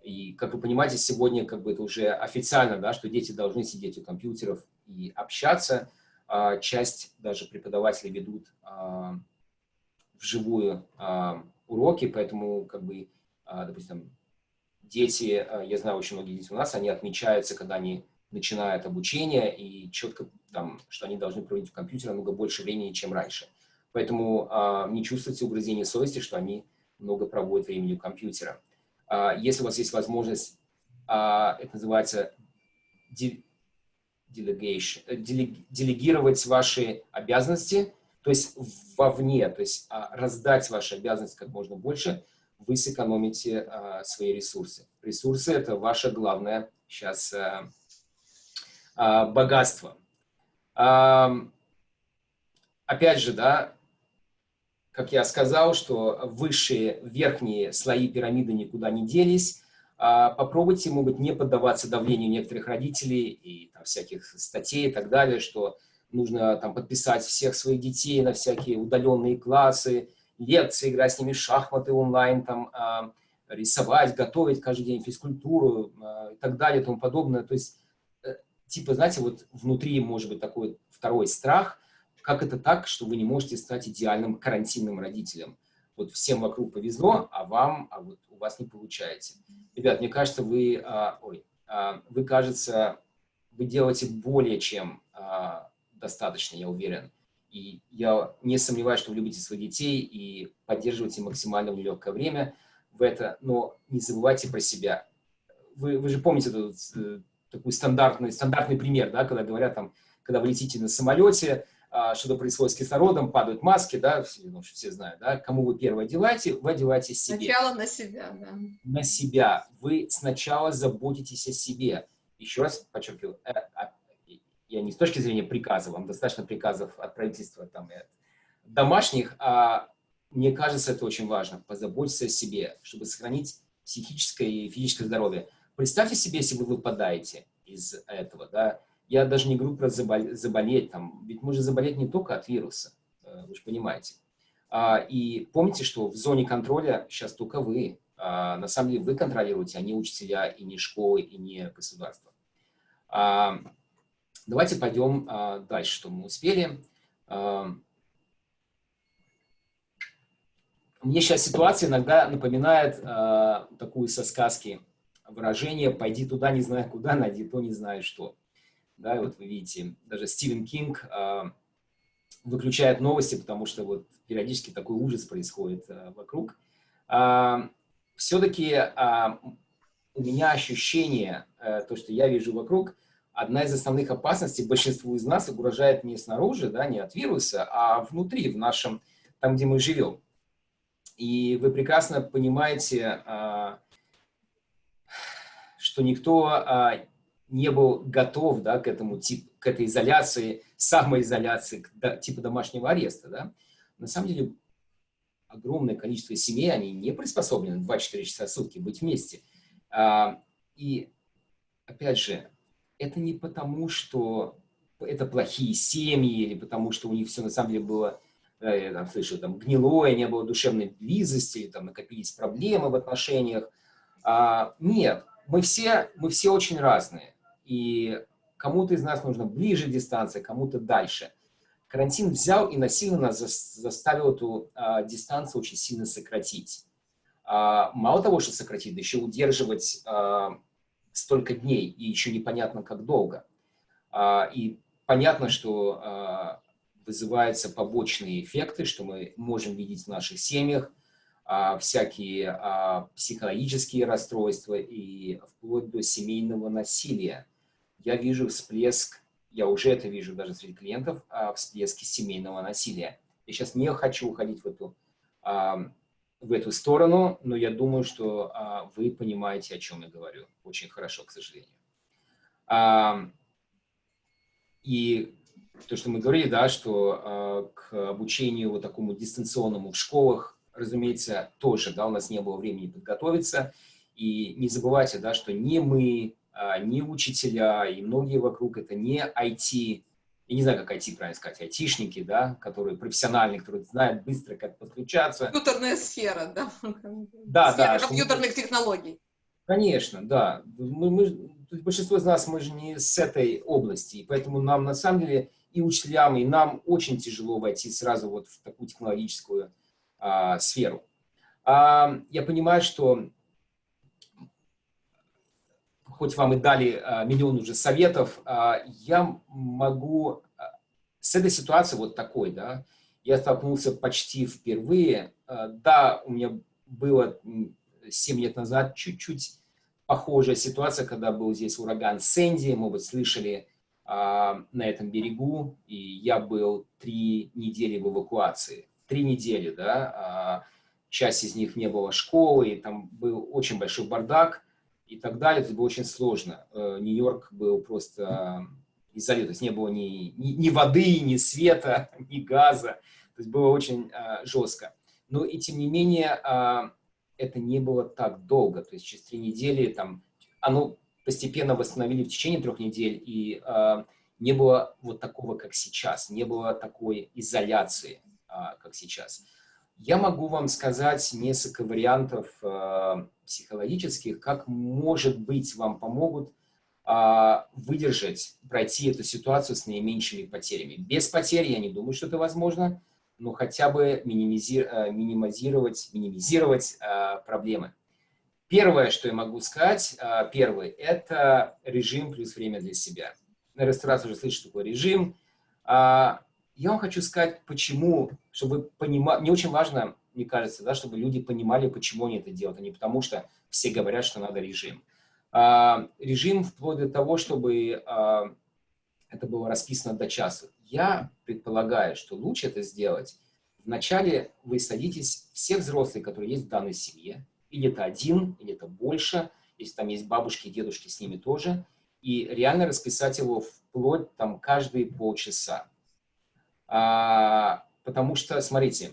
И, как вы понимаете, сегодня как бы это уже официально, да, что дети должны сидеть у компьютеров и общаться. А, часть даже преподавателей ведут а, вживую а, уроки, поэтому, как бы, а, допустим, дети, а, я знаю, очень многие дети у нас, они отмечаются, когда они начинают обучение, и четко, там, что они должны проводить в компьютере намного больше времени, чем раньше. Поэтому а, не чувствуйте угрызения совести, что они много проводят времени у компьютера. А, если у вас есть возможность, а, это называется э, делегировать ваши обязанности, то есть вовне, то есть а, раздать ваши обязанности как можно больше, вы сэкономите свои ресурсы. Ресурсы – это ваше главное сейчас э, богатство. Опять же, да, как я сказал, что высшие, верхние слои пирамиды никуда не делись. А попробуйте, быть, не поддаваться давлению некоторых родителей и там, всяких статей и так далее, что нужно там подписать всех своих детей на всякие удаленные классы, лекции, играть с ними в шахматы онлайн, там, а, рисовать, готовить каждый день физкультуру а, и так далее и тому подобное. То есть, типа, знаете, вот внутри может быть такой второй страх, как это так, что вы не можете стать идеальным карантинным родителем? Вот всем вокруг повезло, а вам, а вот у вас не получается. Ребят, мне кажется, вы, а, ой, а, вы, кажется, вы делаете более чем а, достаточно, я уверен. И я не сомневаюсь, что вы любите своих детей и поддерживаете максимально нелегкое время в это, но не забывайте про себя. Вы, вы же помните этот, э, такой стандартный, стандартный пример, да, когда говорят, там, когда вы летите на самолете, а, что-то происходит с кислородом, падают маски, да, все, ну, все знают, да, кому вы первое одеваете, вы одеваете себе. Сначала на себя, да. На себя. Вы сначала заботитесь о себе. Еще раз подчеркиваю, э, а, я не с точки зрения приказа, вам достаточно приказов от правительства, там, от домашних, а мне кажется, это очень важно, позаботиться о себе, чтобы сохранить психическое и физическое здоровье. Представьте себе, если вы выпадаете из этого, да, я даже не говорю про заболеть, заболеть там, ведь можно заболеть не только от вируса, э, вы же понимаете. А, и помните, что в зоне контроля сейчас только вы. А, на самом деле вы контролируете, а не учителя, и не школы, и не государство. А, давайте пойдем дальше, что мы успели. Мне сейчас ситуация иногда напоминает такую со сказки выражение «пойди туда, не знаю куда, найди то, не знаю что». Да, вот вы видите, даже Стивен Кинг э, выключает новости, потому что вот периодически такой ужас происходит э, вокруг. Э, Все-таки э, у меня ощущение, э, то, что я вижу вокруг, одна из основных опасностей большинству из нас угрожает не снаружи, да, не от вируса, а внутри, в нашем, там, где мы живем. И вы прекрасно понимаете, э, что никто не был готов да, к этому тип, к этой изоляции, самоизоляции, к, да, типа домашнего ареста. Да? На самом деле огромное количество семей, они не приспособлены 24 часа в сутки быть вместе. А, и, опять же, это не потому, что это плохие семьи, или потому, что у них все на самом деле было, я там слышу, там, гнилое, не было душевной близости, там накопились проблемы в отношениях. А, нет, мы все, мы все очень разные. И кому-то из нас нужно ближе дистанция, кому-то дальше. Карантин взял и насильно заставил эту а, дистанцию очень сильно сократить. А, мало того, что сократить, да еще удерживать а, столько дней, и еще непонятно, как долго. А, и понятно, что а, вызываются побочные эффекты, что мы можем видеть в наших семьях, всякие а, психологические расстройства и вплоть до семейного насилия. Я вижу всплеск, я уже это вижу даже среди клиентов, а, всплески семейного насилия. Я сейчас не хочу уходить в эту, в эту сторону, но я думаю, что вы понимаете, о чем я говорю. Очень хорошо, к сожалению. И то, что мы говорили, да, что к обучению вот такому дистанционному в школах разумеется, тоже, да, у нас не было времени подготовиться. И не забывайте, да, что не мы, а, не учителя и многие вокруг это не IT, я не знаю, как IT правильно сказать, айтишники, да, которые профессиональные, которые знают быстро, как подключаться. Компьютерная сфера, да. Да, сфера да. компьютерных что... технологий. Конечно, да. Мы, мы, большинство из нас, мы же не с этой области, и поэтому нам на самом деле и учителям, и нам очень тяжело войти сразу вот в такую технологическую а, сферу. А, я понимаю, что хоть вам и дали а, миллион уже советов, я могу с этой ситуацией вот такой, да, я столкнулся почти впервые. Да, у меня было 7 лет назад чуть-чуть похожая ситуация, когда был здесь ураган Сэнди, мы бы слышали на этом берегу, и я был три недели в эвакуации три недели, да, а часть из них не было школы, и там был очень большой бардак и так далее, это было очень сложно. Э, Нью-Йорк был просто изолирован, то есть не было ни, ни, ни воды, ни света, ни газа, то есть было очень а, жестко. Но и тем не менее а, это не было так долго, то есть через три недели там оно постепенно восстановили в течение трех недель, и а, не было вот такого, как сейчас, не было такой изоляции. А, как сейчас. Я могу вам сказать несколько вариантов а, психологических, как, может быть, вам помогут а, выдержать, пройти эту ситуацию с наименьшими потерями. Без потерь я не думаю, что это возможно, но хотя бы минимизировать, минимизировать проблемы. Первое, что я могу сказать, первый, это режим плюс время для себя. Наверное, раз уже слышите, что такое режим я вам хочу сказать, почему, чтобы понимать, мне очень важно, мне кажется, да, чтобы люди понимали, почему они это делают, а не потому что все говорят, что надо режим. А, режим вплоть до того, чтобы а, это было расписано до часа. Я предполагаю, что лучше это сделать. Вначале вы садитесь, все взрослые, которые есть в данной семье, или это один, или это больше, если там есть бабушки и дедушки, с ними тоже, и реально расписать его вплоть там каждые полчаса. А, потому что, смотрите,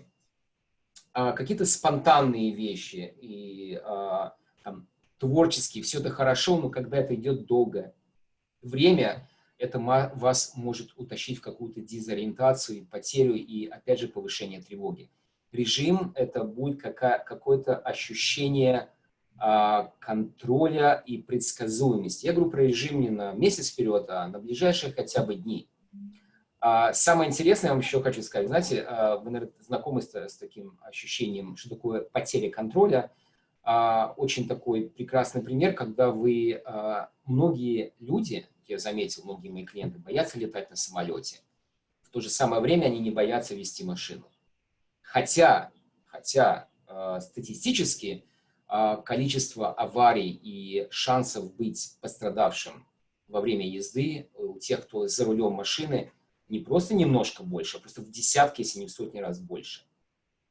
а, какие-то спонтанные вещи и а, там, творческие, все это хорошо, но когда это идет долго время, это вас может утащить в какую-то дезориентацию, потерю и, опять же, повышение тревоги. Режим – это будет какое-то ощущение а, контроля и предсказуемости. Я говорю про режим не на месяц вперед, а на ближайшие хотя бы дни. А, самое интересное, я вам еще хочу сказать, знаете, а, вы, наверное, знакомы с, с таким ощущением, что такое потеря контроля. А, очень такой прекрасный пример, когда вы, многие люди, я заметил, многие мои клиенты боятся летать на самолете. В то же самое время они не боятся вести машину. Хотя, хотя статистически количество аварий и шансов быть пострадавшим во время езды у тех, кто за рулем машины, не просто немножко больше, а просто в десятки, если не в сотни раз больше.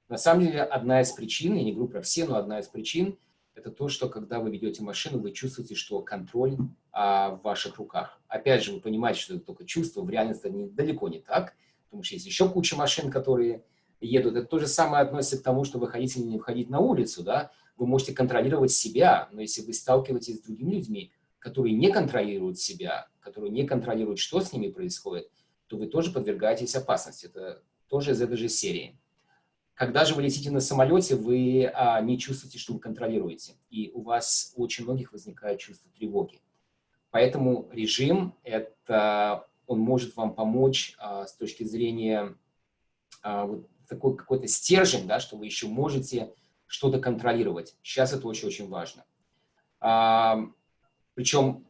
На самом деле, одна из причин, я не говорю про все, но одна из причин, это то, что когда вы ведете машину, вы чувствуете, что контроль а, в ваших руках. Опять же, вы понимаете, что это только чувство, в реальности это далеко не так, потому что есть еще куча машин, которые едут. Это то же самое относится к тому, что вы хотите или не входить на улицу, да, вы можете контролировать себя, но если вы сталкиваетесь с другими людьми, которые не контролируют себя, которые не контролируют, что с ними происходит, то вы тоже подвергаетесь опасности. Это тоже из этой же серии. Когда же вы летите на самолете, вы а, не чувствуете, что вы контролируете. И у вас у очень многих возникает чувство тревоги. Поэтому режим, это, он может вам помочь а, с точки зрения а, вот такой какой-то стержень, да, что вы еще можете что-то контролировать. Сейчас это очень-очень важно. А, причем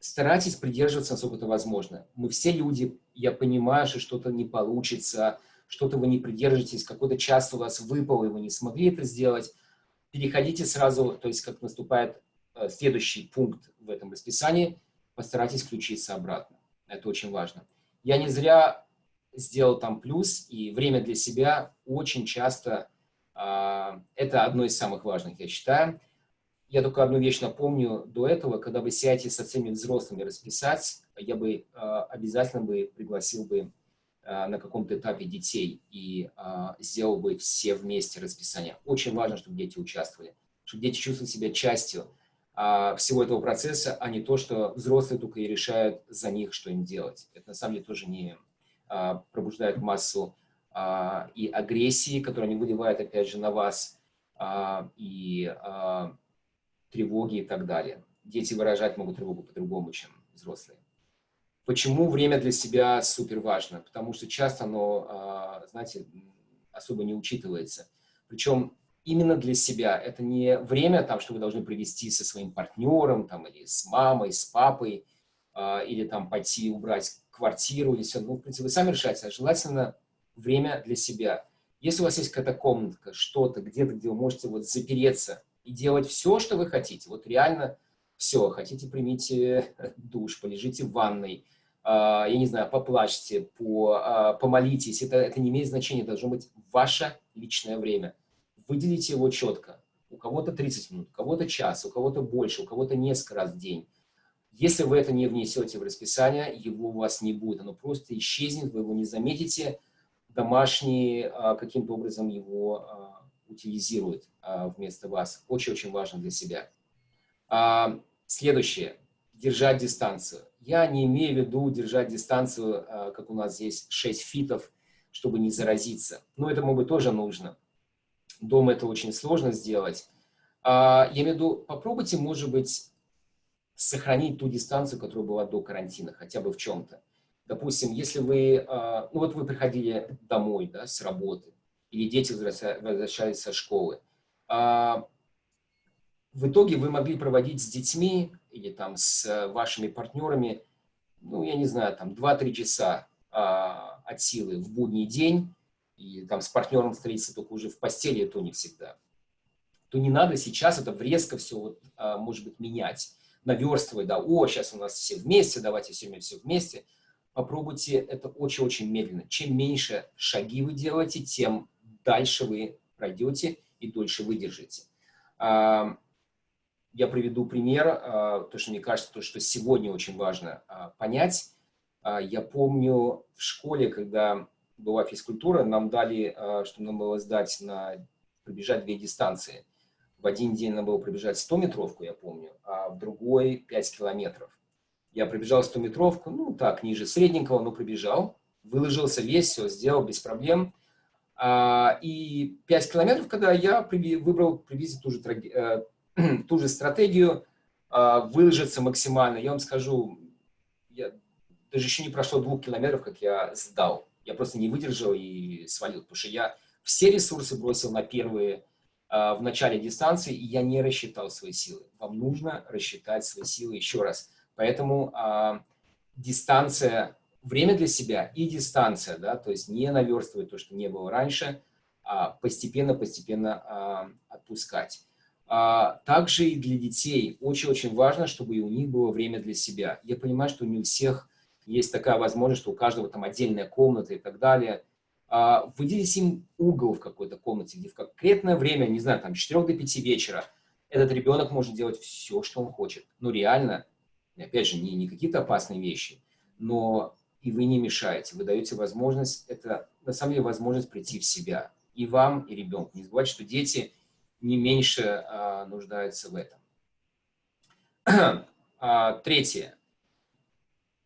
старайтесь придерживаться, насколько это возможно. Мы все люди, я понимаю, что что-то не получится, что-то вы не придержитесь, какой-то час у вас выпал, и вы не смогли это сделать, переходите сразу, то есть как наступает э, следующий пункт в этом расписании, постарайтесь включиться обратно. Это очень важно. Я не зря сделал там плюс, и время для себя очень часто, э, это одно из самых важных, я считаю. Я только одну вещь напомню до этого, когда вы сядете со всеми взрослыми расписать, я бы э, обязательно бы пригласил бы Э, на каком-то этапе детей и а, сделал бы все вместе расписание. Очень важно, чтобы дети участвовали, чтобы дети чувствовали себя частью а, всего этого процесса, а не то, что взрослые только и решают за них, что им делать. Это на самом деле тоже не а, пробуждает массу а, и агрессии, которую они выливают, опять же, на вас, а, и а, тревоги и так далее. Дети выражать могут тревогу по-другому, чем взрослые. Почему время для себя супер важно? Потому что часто оно, а, знаете, особо не учитывается. Причем именно для себя. Это не время, там, что вы должны провести со своим партнером, там, или с мамой, с папой, а, или там пойти убрать квартиру, или все. Ну, в принципе, вы сами решаете. А желательно время для себя. Если у вас есть какая-то комнатка, что-то, где-то, где вы можете вот запереться и делать все, что вы хотите, вот реально все, хотите, примите душ, полежите в ванной, а, я не знаю, поплачьте, по, а, помолитесь, это, это не имеет значения, должно быть ваше личное время. Выделите его четко. У кого-то 30 минут, у кого-то час, у кого-то больше, у кого-то несколько раз в день. Если вы это не внесете в расписание, его у вас не будет, оно просто исчезнет, вы его не заметите, домашние а, каким-то образом его утилизируют вместо вас. Очень-очень важно для себя. Следующее. Держать дистанцию я не имею в виду держать дистанцию, а, как у нас здесь, 6 фитов, чтобы не заразиться. Но этому бы тоже нужно. Дома это очень сложно сделать. А, я имею в виду, попробуйте, может быть, сохранить ту дистанцию, которая была до карантина, хотя бы в чем-то. Допустим, если вы, а, ну вот вы приходили домой да, с работы, или дети возвращались со школы, в итоге вы могли проводить с детьми или там с э, вашими партнерами, ну, я не знаю, там 2-3 часа а, от силы в будний день, и там с партнером встретиться только уже в постели, то не всегда, то не надо сейчас это резко все, вот, а, может быть, менять, наверстывать, да, о, сейчас у нас все вместе, давайте все все вместе. Попробуйте это очень-очень медленно. Чем меньше шаги вы делаете, тем дальше вы пройдете и дольше выдержите. Я приведу пример, а, то, что мне кажется, то, что сегодня очень важно а, понять. А, я помню в школе, когда была физкультура, нам дали, что нам было сдать на пробежать две дистанции. В один день нам было пробежать 100-метровку, я помню, а в другой 5 километров. Я пробежал 100-метровку, ну так, ниже средненького, но пробежал, выложился весь, все сделал без проблем. И 5 километров, когда я выбрал приблизительно ту же э, ту же стратегию, а, выложиться максимально. Я вам скажу, я, даже еще не прошло двух километров, как я сдал. Я просто не выдержал и свалил, потому что я все ресурсы бросил на первые а, в начале дистанции, и я не рассчитал свои силы. Вам нужно рассчитать свои силы еще раз. Поэтому а, дистанция, время для себя и дистанция, да, то есть не наверстывать то, что не было раньше, а постепенно-постепенно а, отпускать. А, также и для детей очень-очень важно, чтобы и у них было время для себя. Я понимаю, что не у всех есть такая возможность, что у каждого там отдельная комната и так далее. А, выделите им угол в какой-то комнате, где в конкретное время, не знаю, там 4 до 5 вечера, этот ребенок может делать все, что он хочет. Ну, реально, опять же, не, не какие-то опасные вещи, но и вы не мешаете, вы даете возможность, это на самом деле возможность прийти в себя. И вам, и ребенку. Не забывайте, что дети не меньше а, нуждаются в этом. а, третье.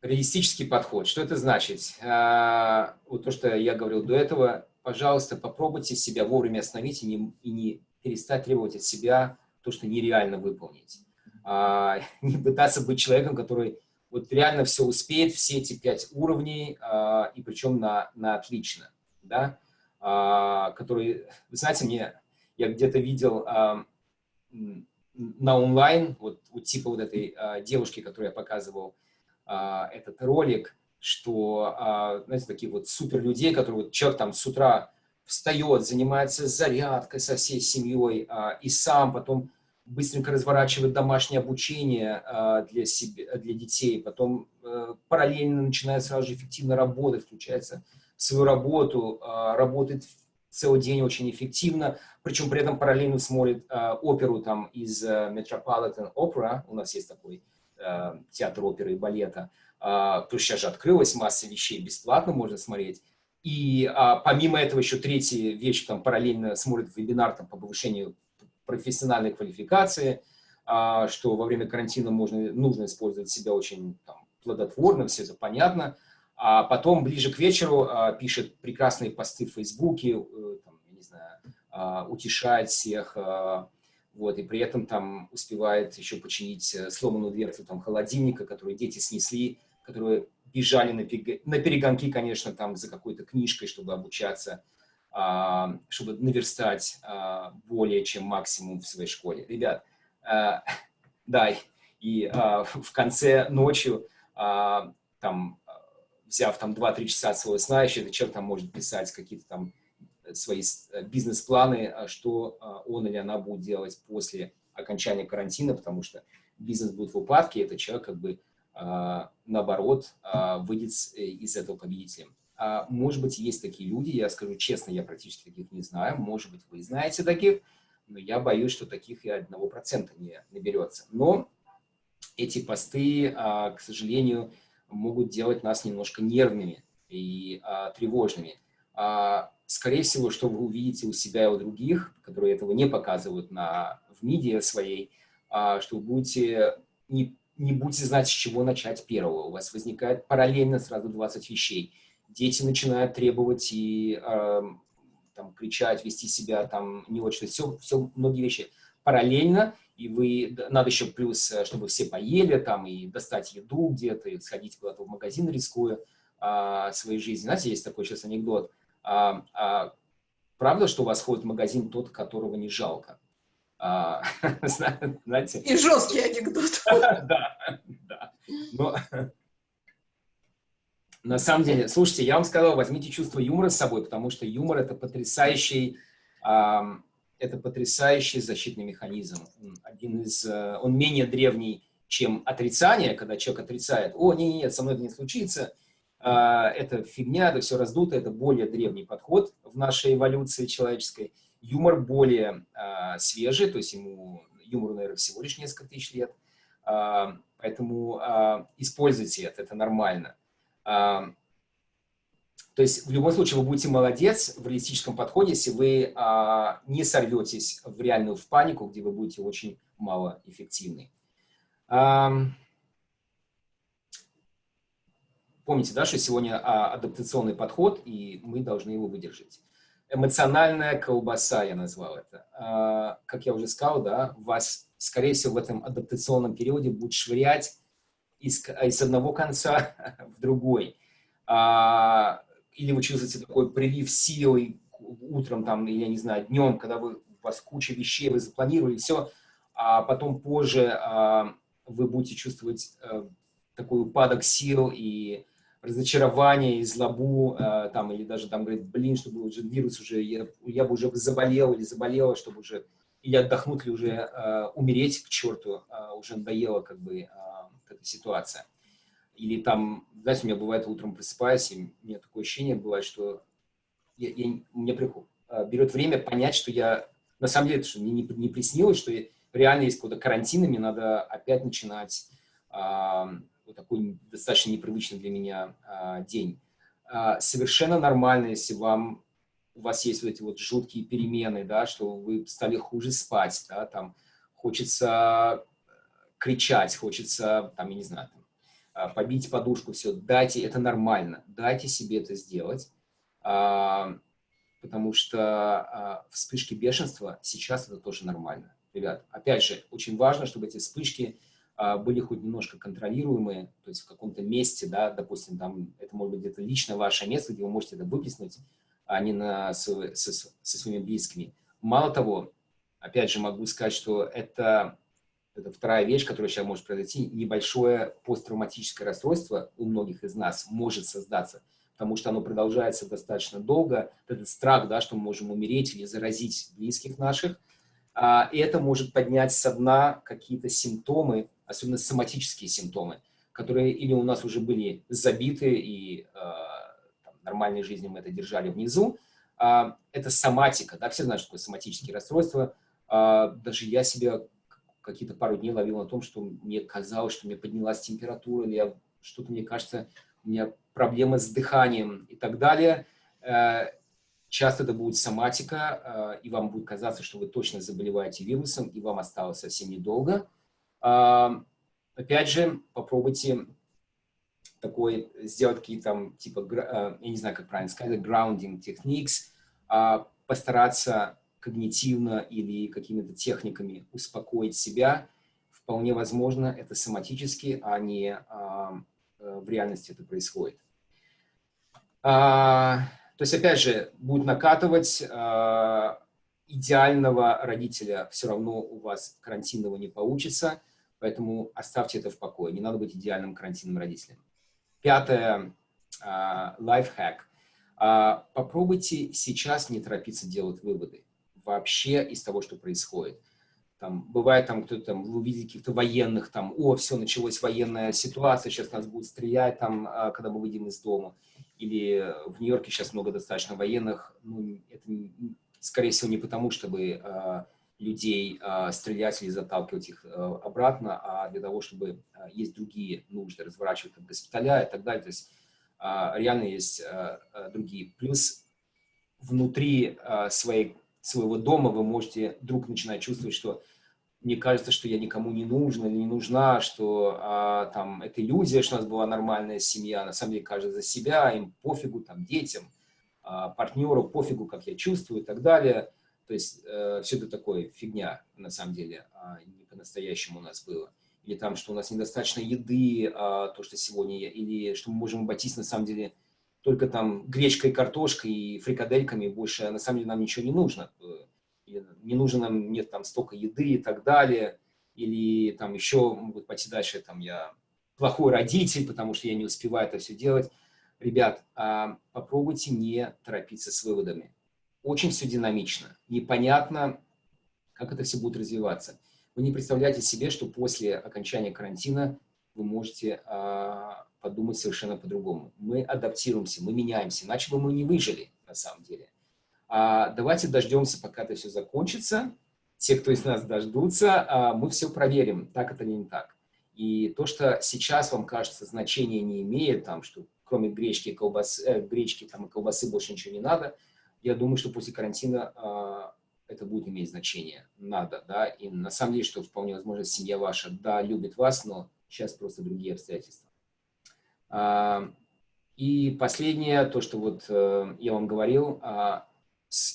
Реалистический подход. Что это значит? А, вот то, что я говорил до этого, пожалуйста, попробуйте себя вовремя остановить и не, и не перестать требовать от себя то, что нереально выполнить. А, не пытаться быть человеком, который вот реально все успеет, все эти пять уровней, а, и причем на, на отлично, да, а, который, вы знаете, мне, я где-то видел а, на онлайн, вот, вот типа вот этой девушки, которую я показывал этот ролик, что, знаете, такие вот супер людей, которые вот человек там с утра встает, занимается зарядкой со всей семьей и сам потом быстренько разворачивает домашнее обучение а, для, себе, для детей, потом а, параллельно начинает сразу же эффективно работать, включается в свою работу, а, работает целый день очень эффективно, причем при этом параллельно смотрит а, оперу там из а, Metropolitan Opera, у нас есть такой а, театр оперы и балета, что сейчас же открылась масса вещей, бесплатно можно смотреть, и а, помимо этого еще третья вещь, там параллельно смотрит вебинар там, по повышению профессиональной квалификации, а, что во время карантина можно, нужно использовать себя очень там, плодотворно, все это понятно. А потом ближе к вечеру а, пишет прекрасные посты в Фейсбуке, э, там, не знаю, а, утешает всех, вот, и при этом там успевает еще починить э, сломанную дверцу там, холодильника, которую дети снесли, которые бежали на, перегонки, конечно, там за какой-то книжкой, чтобы обучаться, чтобы наверстать а, более чем максимум в своей школе. Ребят, а, да, и в конце ночью, там, взяв там 2-3 часа своего сна, еще этот человек там может писать какие-то там свои бизнес-планы, что он или она будет делать после окончания карантина, потому что бизнес будет в упадке, этот человек как бы а, наоборот, а, выйдет э, из этого победителем. А, может быть, есть такие люди, я скажу честно, я практически таких не знаю, может быть, вы знаете таких, но я боюсь, что таких и одного процента не наберется. Но эти посты, к сожалению, могут делать нас немножко нервными и тревожными. Скорее всего, что вы увидите у себя и у других, которые этого не показывают на, в медиа своей, что вы будете не не будете знать, с чего начать первого. У вас возникает параллельно сразу 20 вещей. Дети начинают требовать и э, там, кричать, вести себя там не очень. Все, все, многие вещи параллельно, и вы, надо еще плюс, э, чтобы все поели там, и достать еду где-то, и сходить куда-то в магазин, рискуя э, своей жизнью. Знаете, есть такой сейчас анекдот. А, а, правда, что у вас ходит в магазин тот, которого не жалко? А, знаете... И жесткий анекдот. Да, да. Но, на самом деле, слушайте, я вам сказал, возьмите чувство юмора с собой, потому что юмор – это потрясающий, это потрясающий защитный механизм. Один из, э, он менее древний, чем отрицание, когда человек отрицает, о, нет, нет, со мной это не случится, а, это фигня, это все раздуто, это более древний подход в нашей эволюции человеческой – Юмор более э, свежий, то есть ему юмору, наверное, всего лишь несколько тысяч лет. Э, поэтому используйте это, это нормально. То есть в любом случае вы будете молодец в реалистическом подходе, если вы э, не сорветесь в реальную в панику, где вы будете очень мало эффективны. Э, помните, да, что сегодня адаптационный подход, и мы должны его выдержать эмоциональная колбаса, я назвал это. А, как я уже сказал, да, вас, скорее всего, в этом адаптационном периоде будет швырять из, из одного конца в другой. А, или вы чувствуете такой прилив силы утром, там, я не знаю, днем, когда вы, у вас куча вещей, вы запланировали, все, а потом позже а, вы будете чувствовать а, такой упадок сил и разочарование и злобу, э, там, или даже там говорит, блин, чтобы уже вирус уже, я, я бы уже заболел или заболела, чтобы уже, или отдохнуть, или уже э, умереть к черту, э, уже надоела как бы э, эта ситуация. Или там, знаете, у меня бывает утром просыпаюсь, и у меня такое ощущение бывает, что я, я, мне приход, э, берет время понять, что я, на самом деле, что мне не, не приснилось, что я, реально есть какой-то карантин, и мне надо опять начинать а, вот такой достаточно непривычный для меня а, день. А, совершенно нормально, если вам у вас есть вот эти вот жуткие перемены, да, что вы стали хуже спать, да, там хочется кричать, хочется, там, я не знаю, там, а, побить подушку, все, дайте, это нормально, дайте себе это сделать, а, потому что а, вспышки бешенства сейчас это тоже нормально. Ребят, опять же, очень важно, чтобы эти вспышки были хоть немножко контролируемые, то есть в каком-то месте, да, допустим, там, это может быть где-то лично ваше место, где вы можете это выплеснуть, а не на, со, со, со своими близкими. Мало того, опять же, могу сказать, что это это вторая вещь, которая сейчас может произойти, небольшое посттравматическое расстройство у многих из нас может создаться, потому что оно продолжается достаточно долго, этот страх, да, что мы можем умереть или заразить близких наших, а, и это может поднять со дна какие-то симптомы, особенно соматические симптомы, которые или у нас уже были забиты, и э, там, нормальной жизни мы это держали внизу, а, это соматика, да, все знают, что такое соматические расстройства, а, даже я себя какие-то пару дней ловил на том, что мне казалось, что мне поднялась температура, или что-то, мне кажется, у меня проблемы с дыханием и так далее. Э, часто это будет соматика, э, и вам будет казаться, что вы точно заболеваете вирусом, и вам осталось совсем недолго. Э, опять же, попробуйте такой, сделать какие-то типа, я не знаю, как правильно сказать, grounding techniques, постараться когнитивно или какими-то техниками успокоить себя, вполне возможно, это соматически, а не а, э, в реальности это происходит. А, то есть, опять же, будет накатывать, а, идеального родителя все равно у вас карантинного не получится, поэтому оставьте это в покое, не надо быть идеальным карантинным родителем. Пятое, а, лайфхак. А, попробуйте сейчас не торопиться делать выводы вообще из того, что происходит. Там, бывает там кто-то, там, вы увидите каких-то военных, там, о, все, началась военная ситуация, сейчас нас будут стрелять, там, а, когда мы выйдем из дома. Или в Нью-Йорке сейчас много достаточно военных. Ну, это, скорее всего, не потому, чтобы а, людей а, стрелять или заталкивать их а, обратно, а для того, чтобы а, есть другие нужды, разворачивать там, госпиталя и так далее. То есть а, реально есть а, а, другие. Плюс внутри а, своей своего дома вы можете вдруг начинать чувствовать, что мне кажется, что я никому не нужна, не нужна, что а, там это иллюзия, что у нас была нормальная семья, на самом деле каждый за себя, им пофигу, там, детям, а, партнеру пофигу, как я чувствую и так далее. То есть э, все это такое фигня, на самом деле, а, не по-настоящему у нас было. Или там, что у нас недостаточно еды, а, то, что сегодня, или что мы можем обойтись, на самом деле, только там гречкой, картошкой и фрикадельками, больше на самом деле нам ничего не нужно. Не нужно нам, нет там столько еды и так далее. Или там еще могут пойти дальше, там я плохой родитель, потому что я не успеваю это все делать. Ребят, а, попробуйте не торопиться с выводами. Очень все динамично. Непонятно, как это все будет развиваться. Вы не представляете себе, что после окончания карантина вы можете а, подумать совершенно по-другому. Мы адаптируемся, мы меняемся, иначе бы мы не выжили на самом деле. А давайте дождемся, пока это все закончится. Те, кто из нас дождутся, а мы все проверим, так это или не так. И то, что сейчас вам кажется значения не имеет, там, что кроме гречки, колбасы, э, гречки там, и колбасы больше ничего не надо, я думаю, что после карантина э, это будет иметь значение. Надо, да, и на самом деле, что вполне возможно, семья ваша, да, любит вас, но сейчас просто другие обстоятельства. И последнее, то, что вот э, я вам говорил, а,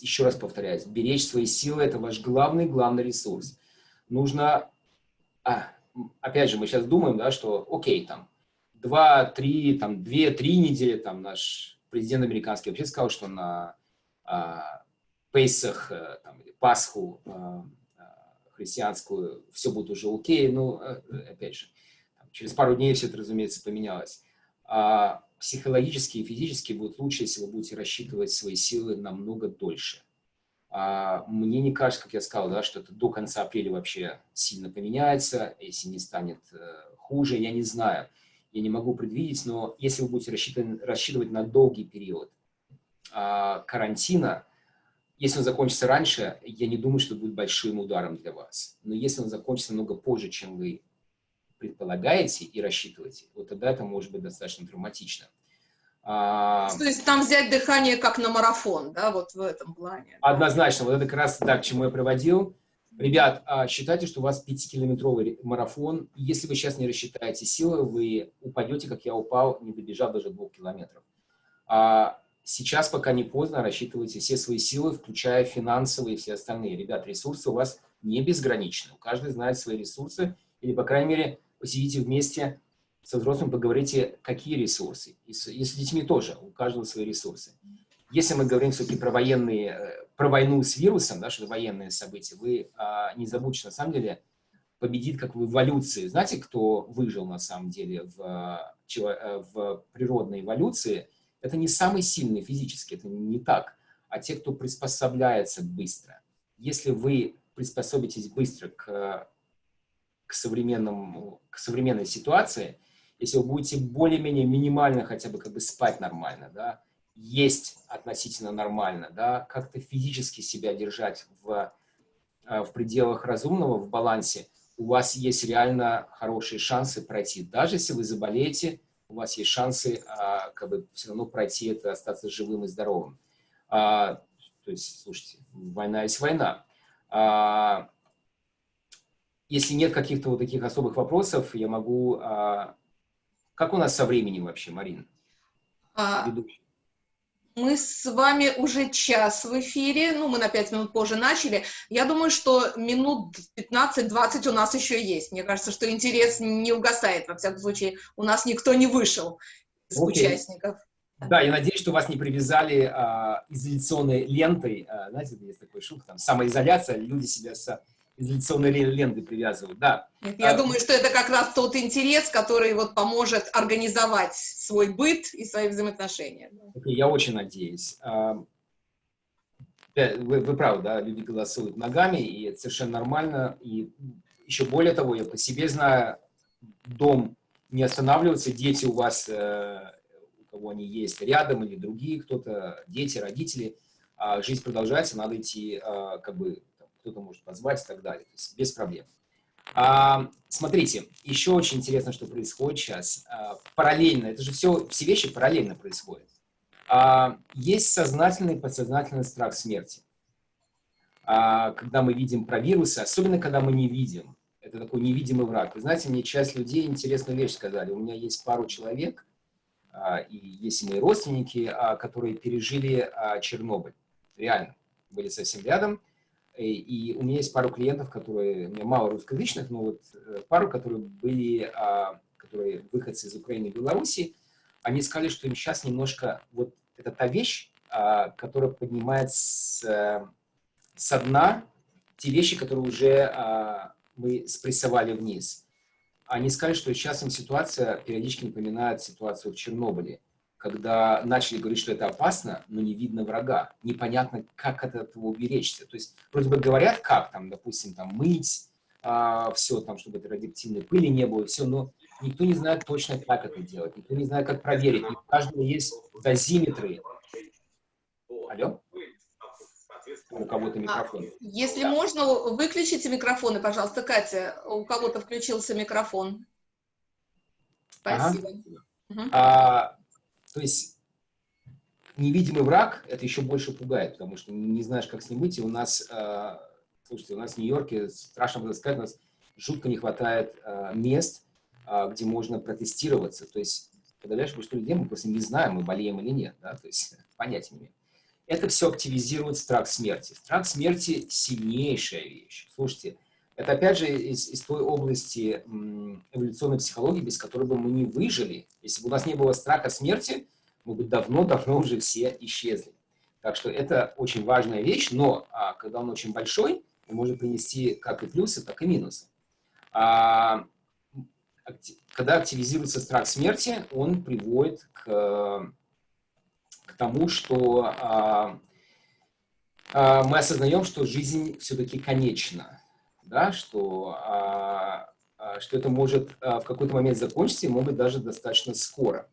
еще раз повторяюсь, беречь свои силы – это ваш главный-главный ресурс. Нужно, а, опять же, мы сейчас думаем, да, что окей, там, два, три, там, две, три недели, там, наш президент американский вообще сказал, что на а, Пейсах, э, там, Пасху а, христианскую все будет уже окей, ну, опять же, через пару дней все это, разумеется, поменялось психологически и физически будет лучше, если вы будете рассчитывать свои силы намного дольше. А мне не кажется, как я сказал, да, что это до конца апреля вообще сильно поменяется, если не станет э, хуже, я не знаю. Я не могу предвидеть, но если вы будете рассчитывать, рассчитывать на долгий период а, карантина, если он закончится раньше, я не думаю, что будет большим ударом для вас. Но если он закончится намного позже, чем вы предполагаете и рассчитываете, вот тогда это может быть достаточно травматично. А, То есть там взять дыхание как на марафон, да, вот в этом плане. Однозначно, вот это как раз так, к чему я приводил. Ребят, а, считайте, что у вас 5-километровый марафон. Если вы сейчас не рассчитаете силы, вы упадете, как я упал, не добежав даже двух километров. А сейчас, пока не поздно, рассчитывайте все свои силы, включая финансовые и все остальные. Ребят, ресурсы у вас не безграничны. Каждый знает свои ресурсы, или, по крайней мере, посидите вместе со взрослым, поговорите, какие ресурсы. И с, и с детьми тоже, у каждого свои ресурсы. Если мы говорим все-таки про военные, э, про войну с вирусом, да, что это военные события, вы а, не забудьте, на самом деле, победит как в эволюции. Знаете, кто выжил на самом деле в, э, в природной эволюции? Это не самый сильный физически, это не так, а те, кто приспособляется быстро. Если вы приспособитесь быстро к, к, современному, к современной ситуации, если вы будете более-менее минимально хотя бы как бы спать нормально, да, есть относительно нормально, да, как-то физически себя держать в, э, в пределах разумного, в балансе, у вас есть реально хорошие шансы пройти. Даже если вы заболеете, у вас есть шансы а, как бы все равно пройти это, остаться живым и здоровым. А, то есть, слушайте, война есть война. А, если нет каких-то вот таких особых вопросов, я могу... А, как у нас со временем вообще, Марина? А, мы с вами уже час в эфире, ну, мы на 5 минут позже начали. Я думаю, что минут 15-20 у нас еще есть. Мне кажется, что интерес не угасает. Во всяком случае, у нас никто не вышел из okay. участников. Да, я надеюсь, что вас не привязали а, изоляционной лентой. А, знаете, есть такой шутка, там, самоизоляция, люди себя с изоляционной ленты привязывают, да. Я а, думаю, что это как раз тот интерес, который вот поможет организовать свой быт и свои взаимоотношения. Я очень надеюсь. А, вы, вы правы, да, люди голосуют ногами, и это совершенно нормально. И еще более того, я по себе знаю, дом не останавливается, дети у вас, э, у кого они есть рядом, или другие кто-то, дети, родители, а жизнь продолжается, надо идти как бы кто-то может позвать и так далее. То есть без проблем. А, смотрите, еще очень интересно, что происходит сейчас. А, параллельно, это же все, все вещи параллельно происходят. А, есть сознательный и подсознательный страх смерти. А, когда мы видим про вирусы, особенно когда мы не видим. Это такой невидимый враг. Вы знаете, мне часть людей интересную вещь сказали. У меня есть пару человек, а, и есть и мои родственники, а, которые пережили а, Чернобыль. Реально. Были совсем рядом. И у меня есть пару клиентов, которые, у меня мало русскоязычных, но вот э, пару, которые были, а, которые выходцы из Украины и Беларуси, они сказали, что им сейчас немножко, вот это та вещь, а, которая поднимает с, э, со дна те вещи, которые уже а, мы спрессовали вниз. Они сказали, что сейчас им ситуация периодически напоминает ситуацию в Чернобыле когда начали говорить, что это опасно, но не видно врага. Непонятно, как от этого уберечься. То есть, вроде бы говорят, как там, допустим, там мыть, а, все там, чтобы это радиоактивной пыли не было, все, но никто не знает точно, как это делать, никто не знает, как проверить. У каждого есть дозиметры. Алло? У кого-то а, микрофон. А, если да. можно, выключите микрофоны, пожалуйста. Катя, у кого-то включился микрофон. Спасибо. Ага. Угу. А, то есть невидимый враг это еще больше пугает, потому что не знаешь, как с ним выйти. У нас, э, слушайте, у нас в Нью-Йорке, страшно было сказать, у нас жутко не хватает э, мест, э, где можно протестироваться. То есть подавляющее большинство людей мы просто не знаем, мы болеем или нет, да? то есть понятия не имеем. Это все активизирует страх смерти. Страх смерти – сильнейшая вещь. Слушайте, это опять же из, из той области эволюционной психологии, без которой бы мы не выжили. Если бы у нас не было страха смерти, мы бы давно-давно уже все исчезли. Так что это очень важная вещь, но а, когда он очень большой, он может принести как и плюсы, так и минусы. А, когда активизируется страх смерти, он приводит к, к тому, что а, а, мы осознаем, что жизнь все-таки конечна да, что, а, а, что это может а, в какой-то момент закончиться и может быть даже достаточно скоро.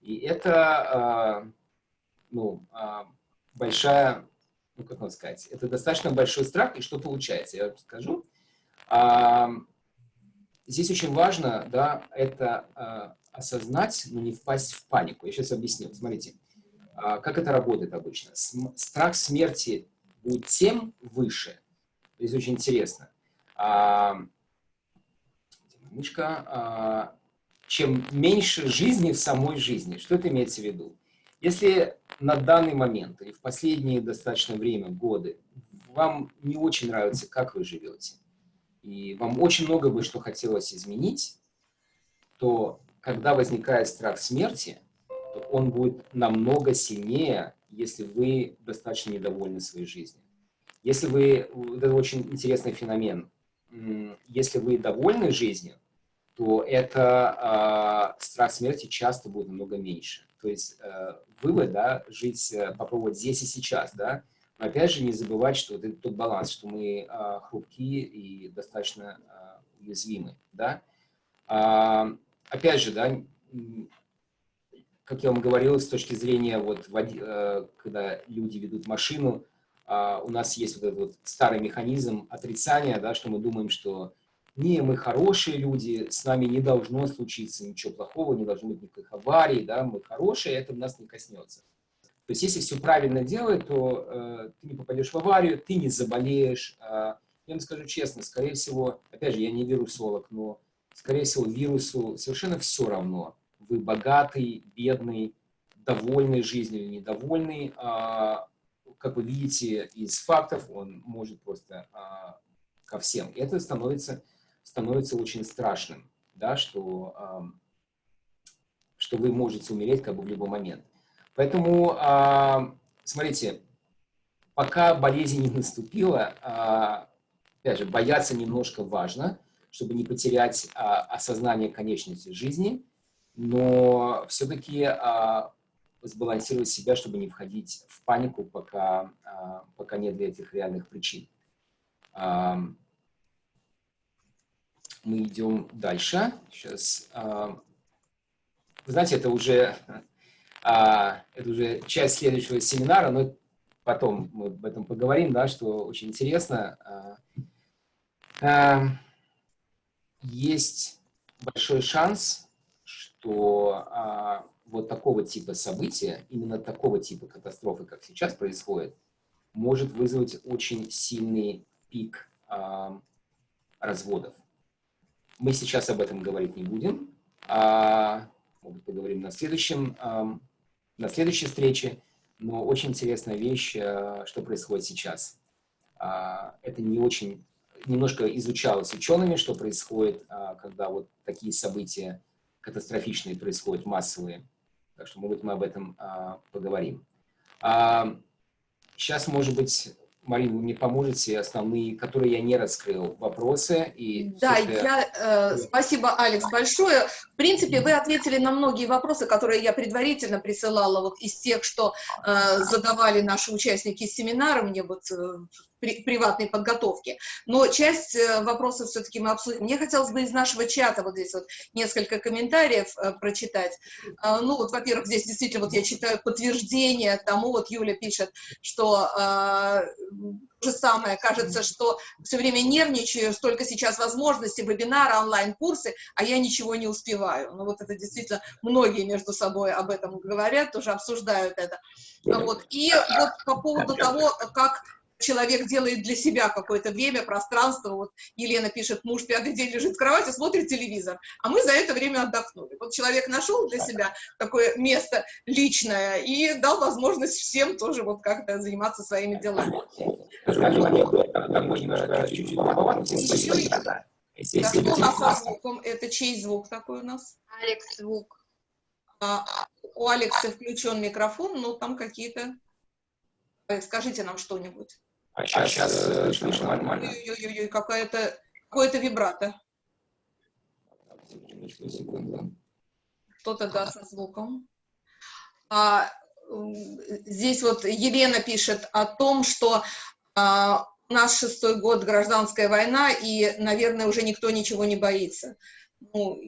И это а, ну, а, большая ну, как вам сказать, это достаточно большой страх, и что получается, я скажу. А, здесь очень важно, да, это а, осознать, но не впасть в панику. Я сейчас объясню. Смотрите, а, как это работает обычно. См страх смерти будет тем выше, здесь очень интересно, мышка, а, чем меньше жизни в самой жизни. Что это имеется в виду? Если на данный момент или в последнее достаточно время, годы, вам не очень нравится, как вы живете, и вам очень много бы что хотелось изменить, то когда возникает страх смерти, то он будет намного сильнее, если вы достаточно недовольны своей жизнью. Если вы, это очень интересный феномен, если вы довольны жизнью, то это э, страх смерти часто будет намного меньше. То есть э, вывод, да, жить, э, попробовать здесь и сейчас, да, но опять же не забывать, что вот это тот баланс, что мы э, хрупкие и достаточно э, уязвимы, да. Э, опять же, да, как я вам говорил, с точки зрения, вот, э, когда люди ведут машину, у нас есть вот этот вот старый механизм отрицания, да, что мы думаем, что не, мы хорошие люди, с нами не должно случиться ничего плохого, не должно быть никаких аварий, да, мы хорошие, это нас не коснется. То есть, если все правильно делать, то э, ты не попадешь в аварию, ты не заболеешь. Э, я вам скажу честно, скорее всего, опять же, я не вирусолог, но, скорее всего, вирусу совершенно все равно. Вы богатый, бедный, довольный жизнью или недовольный. Э, как вы видите из фактов, он может просто э, ко всем. И это становится становится очень страшным, да, что, э, что вы можете умереть как бы в любой момент. Поэтому, э, смотрите, пока болезнь не наступила, э, опять же, бояться немножко важно, чтобы не потерять э, осознание конечности жизни, но все-таки э, сбалансировать себя, чтобы не входить в панику, пока, э, пока нет для этих реальных причин мы идем дальше. Сейчас, а, вы знаете, это уже, а, это уже часть следующего семинара, но потом мы об этом поговорим, да, что очень интересно. А, есть большой шанс, что вот такого типа события, именно такого типа катастрофы, как сейчас происходит, может вызвать очень сильный пик разводов. Мы сейчас об этом говорить не будем. А, может, поговорим на, следующем, а, на следующей встрече. Но очень интересная вещь, а, что происходит сейчас. А, это не очень, немножко изучалось учеными, что происходит, а, когда вот такие события катастрофичные происходят, массовые. Так что, может быть, мы об этом а, поговорим. А, сейчас, может быть, Марина, вы мне поможете основные, которые я не раскрыл, вопросы? И да, я, э, спасибо, Алекс, большое. Принципе, вы ответили на многие вопросы, которые я предварительно присылала вот из тех, что э, задавали наши участники семинара мне вот э, при, приватной подготовки. Но часть э, вопросов все-таки мы обсудим. Мне хотелось бы из нашего чата вот здесь вот несколько комментариев э, прочитать. Э, ну вот, во-первых, здесь действительно вот я читаю подтверждение тому, вот Юля пишет, что э, же самое, кажется, что все время нервничаю, столько сейчас возможностей, вебинары, онлайн-курсы, а я ничего не успеваю. Ну вот это действительно многие между собой об этом говорят, тоже обсуждают это. Вот. И вот по поводу того, как человек делает для себя какое-то время, пространство. Вот Елена пишет, муж пятый день лежит в кровати, смотрит телевизор, а мы за это время отдохнули. Вот человек нашел для себя такое место личное и дал возможность всем тоже вот как-то заниматься своими делами. Так, что у нас со звуком? Это чей звук такой у нас? Алекс звук. А, у Алекса включен микрофон, но там какие-то... Э, скажите нам что-нибудь. А сейчас, а сейчас э, слышно нормально. Ой-ой-ой, какая-то какое-то вибрато. Что-то, да, со звуком. А, здесь вот Елена пишет о том, что а, у шестой год гражданская война, и, наверное, уже никто ничего не боится. Ну,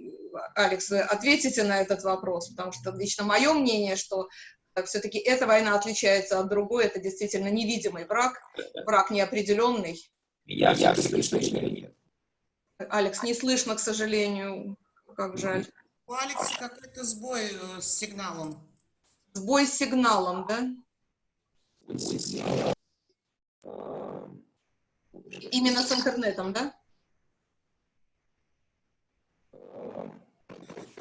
Алекс, ответите на этот вопрос, потому что лично мое мнение, что все-таки эта война отличается от другой, это действительно невидимый враг, враг неопределенный. Я, я слышно или нет? Алекс, не слышно, к сожалению, как жаль. У Алекса какой-то сбой э, с сигналом. Сбой с сигналом, да? Именно с интернетом, да?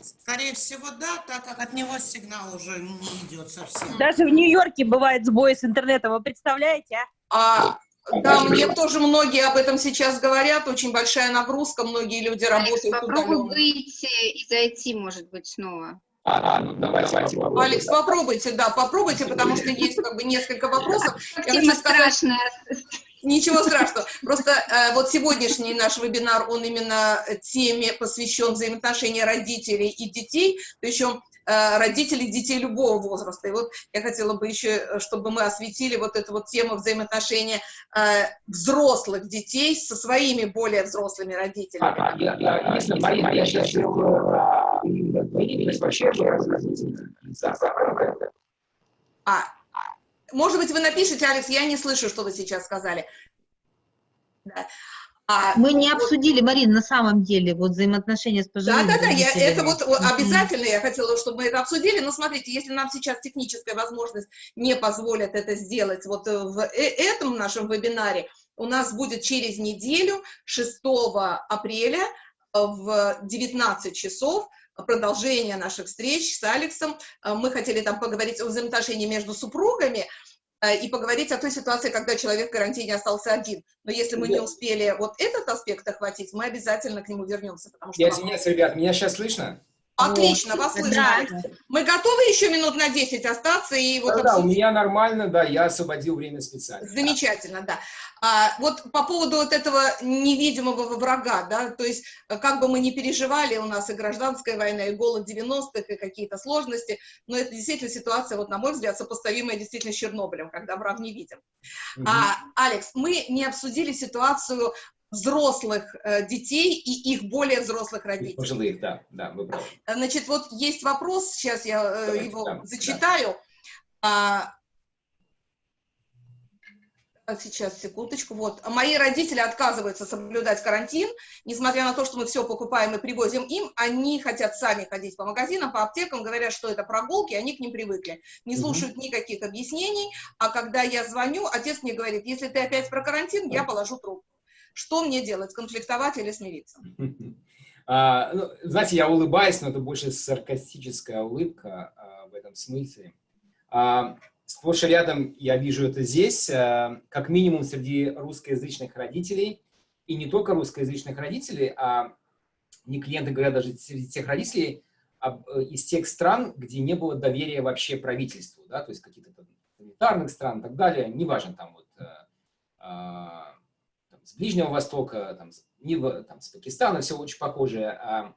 Скорее всего, да, так как от него сигнал уже не идет совсем. Даже в Нью-Йорке бывает сбой с интернетом, вы представляете, а? А, да, мне тоже многие об этом сейчас говорят, очень большая нагрузка, многие люди Алекс, работают попробуй удаленно. выйти и зайти, может быть, снова. А, ну, давайте, давайте. Алекс, попробуйте, да, попробуйте, потому что есть как бы несколько вопросов. Я хочу Тема сказать, страшная. Ничего страшного. Просто э, вот сегодняшний наш вебинар, он именно теме посвящен взаимоотношения родителей и детей, причем э, родителей детей любого возраста. И вот я хотела бы еще, э, чтобы мы осветили вот эту вот тему взаимоотношения э, взрослых детей со своими более взрослыми родителями. А, я, я, если Марина, я сейчас вообще А, может быть, вы напишите, Алекс, я не слышу, что вы сейчас сказали. Да. А, Мы не обсудили, Марина, на самом деле, вот взаимоотношения с Да, пожилыми да, да, я, родителями. это вот обязательно я хотела, чтобы мы это обсудили, но смотрите, если нам сейчас техническая возможность не позволит это сделать вот э, в э- этом нашем вебинаре, у нас будет через неделю, 6 апреля э, в 19 часов, продолжение наших встреч с Алексом. Э, Мы хотели там поговорить о взаимоотношении между супругами, э, и поговорить о той ситуации, когда человек в карантине остался один. Но если мы не успели вот этот аспект охватить, мы обязательно к нему вернемся, потому что... Я извиняюсь, ребят, меня сейчас слышно? Отлично, вас слышно. Да. Мы готовы еще минут на 10 остаться и вот Да, да, у обсудить? меня нормально, да, я освободил время специально. Замечательно, да. А, вот по поводу вот этого невидимого врага, да, то есть э, как бы мы ни переживали, у нас и гражданская война, и голод 90-х, и какие-то сложности, но это действительно ситуация, вот на мой взгляд, сопоставимая действительно с Чернобылем, когда враг не видим. Мгм. А, Алекс, мы не обсудили ситуацию взрослых э, детей и их более взрослых родителей. Пожилых, да, да, вы правы. Значит, вот есть вопрос, сейчас я э, Давайте, его да, зачитаю. А, а, сейчас, секундочку. Вот. Мои родители отказываются соблюдать карантин, несмотря на то, что мы все покупаем и привозим им, они хотят сами ходить по магазинам, по аптекам, говорят, что это прогулки, они к ним привыкли. Не слушают никаких объяснений, а когда я звоню, отец мне говорит, если ты опять про карантин, я положу трубку. Что мне делать, конфликтовать или смириться? А, ну, знаете, я улыбаюсь, но это больше саркастическая улыбка а, в этом смысле. А, сплошь и рядом я вижу это здесь, а, как минимум среди русскоязычных родителей, и не только русскоязычных родителей, а не клиенты говорят даже среди тех родителей э, из тех стран, где не было доверия вообще правительству, да, то есть каких-то там санитарных стран и так далее, неважно, там вот а, там, с Ближнего Востока, там, не там, с Пакистана, все очень похоже. А,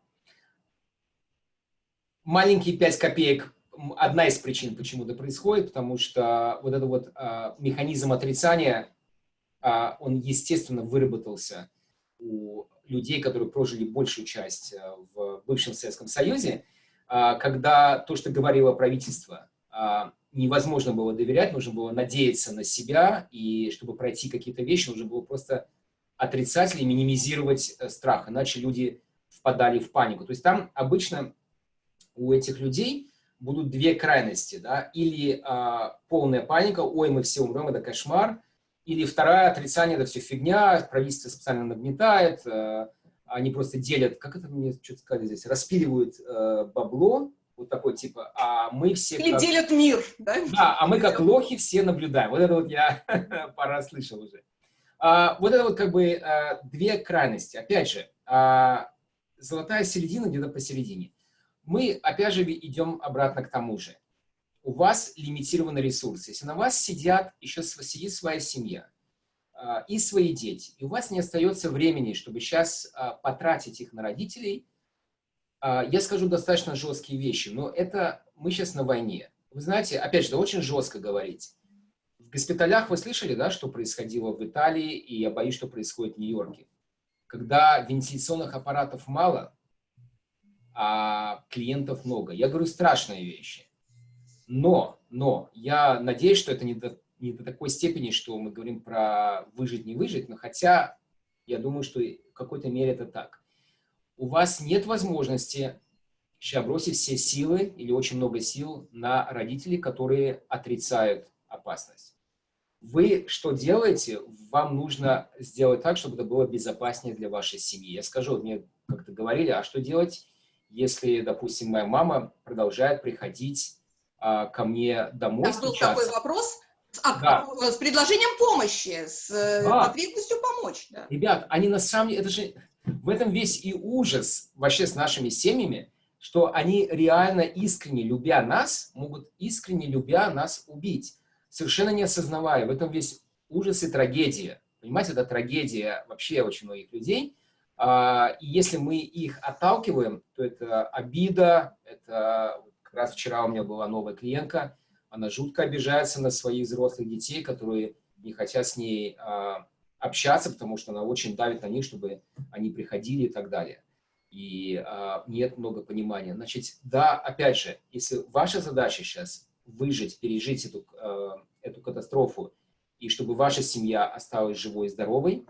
маленькие 5 копеек одна из причин, почему это происходит, потому что вот этот вот а, механизм отрицания, а, он, естественно, выработался у людей, которые прожили большую часть а, в бывшем Советском Союзе, а, когда то, что говорило правительство, а, невозможно было доверять, нужно было надеяться на себя, и чтобы пройти какие-то вещи, нужно было просто отрицать или минимизировать э, страх, иначе люди впадали в панику. То есть там обычно у этих людей будут две крайности, да, или а, полная паника, ой, мы все умрем, это кошмар, или вторая, отрицание, это все фигня, правительство специально нагнетает, э, они просто делят, как это мне что-то сказали здесь, распиливают э, бабло, вот такой типа, а мы все... Или как- делят мир, да? да, а мы как лохи все наблюдаем. Вот это вот я пора слышал уже. А, вот это вот как бы а, две крайности. Опять же, а, золотая середина где-то посередине. Мы, опять же, идем обратно к тому же. У вас лимитированный ресурс. Если на вас сидят, еще сидит своя семья и свои дети, и у вас не остается времени, чтобы сейчас потратить их на родителей, я скажу достаточно жесткие вещи, но это мы сейчас на войне. Вы знаете, опять же, очень жестко говорить. Госпиталях вы слышали, да, что происходило в Италии, и я боюсь, что происходит в Нью-Йорке. Когда вентиляционных аппаратов мало, а клиентов много. Я говорю страшные вещи. Но, но, я надеюсь, что это не до, не до такой степени, что мы говорим про выжить, не выжить, но хотя я думаю, что в какой-то мере это так. У вас нет возможности сейчас бросить все силы или очень много сил на родителей, которые отрицают опасность. Вы что делаете? Вам нужно сделать так, чтобы это было безопаснее для вашей семьи. Я скажу, мне как-то говорили, а что делать, если, допустим, моя мама продолжает приходить а, ко мне домой Там был такой вопрос с, да. с предложением помощи, с э, да. потребностью помочь. Да. Ребят, они на самом деле, это же в этом весь и ужас вообще с нашими семьями, что они реально искренне любя нас, могут искренне любя нас убить, совершенно не осознавая. В этом весь ужас и трагедия. Понимаете, это трагедия вообще очень многих людей. А, и если мы их отталкиваем, то это обида, это как раз вчера у меня была новая клиентка, она жутко обижается на своих взрослых детей, которые не хотят с ней а, общаться, потому что она очень давит на них, чтобы они приходили и так далее. И а, нет много понимания. Значит, да, опять же, если ваша задача сейчас выжить, пережить эту, эту катастрофу, и чтобы ваша семья осталась живой и здоровой,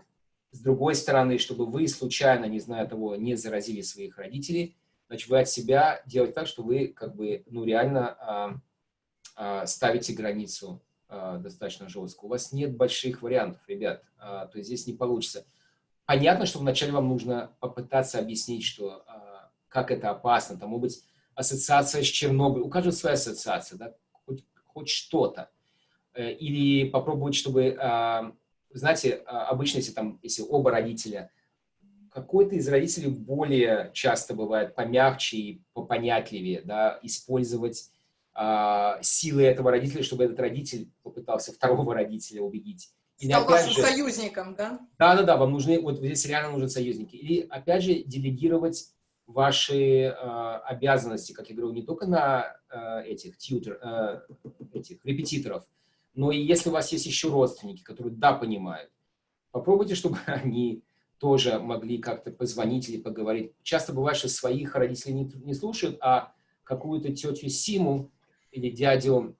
с другой стороны, чтобы вы случайно, не зная того, не заразили своих родителей, значит, вы от себя делать так, что вы как бы, ну, реально а, а, ставите границу а, достаточно жестко. У вас нет больших вариантов, ребят, а, то есть здесь не получится. Понятно, что вначале вам нужно попытаться объяснить, что а, как это опасно, там, может быть, ассоциация с Чернобылем, у каждого своя ассоциация, да, хоть, что-то. Э, или попробовать, чтобы а, знаете, а, обычно, если там, если оба родителя, какой-то из родителей более часто бывает помягче и попонятливее, да, использовать а, силы этого родителя, чтобы этот родитель попытался второго родителя убедить. Или, Стал вашим же, союзником, да? Да-да-да, вам нужны, вот здесь реально нужны союзники. Или, опять же, делегировать ваши э, обязанности, как я говорю, не только на э, этих, тьютер, э, этих репетиторов, но и если у вас есть еще родственники, которые да, понимают, попробуйте, чтобы они тоже могли как-то позвонить или поговорить. Часто бывает, что своих родителей не, не слушают, а какую-то тетю Симу или дядю,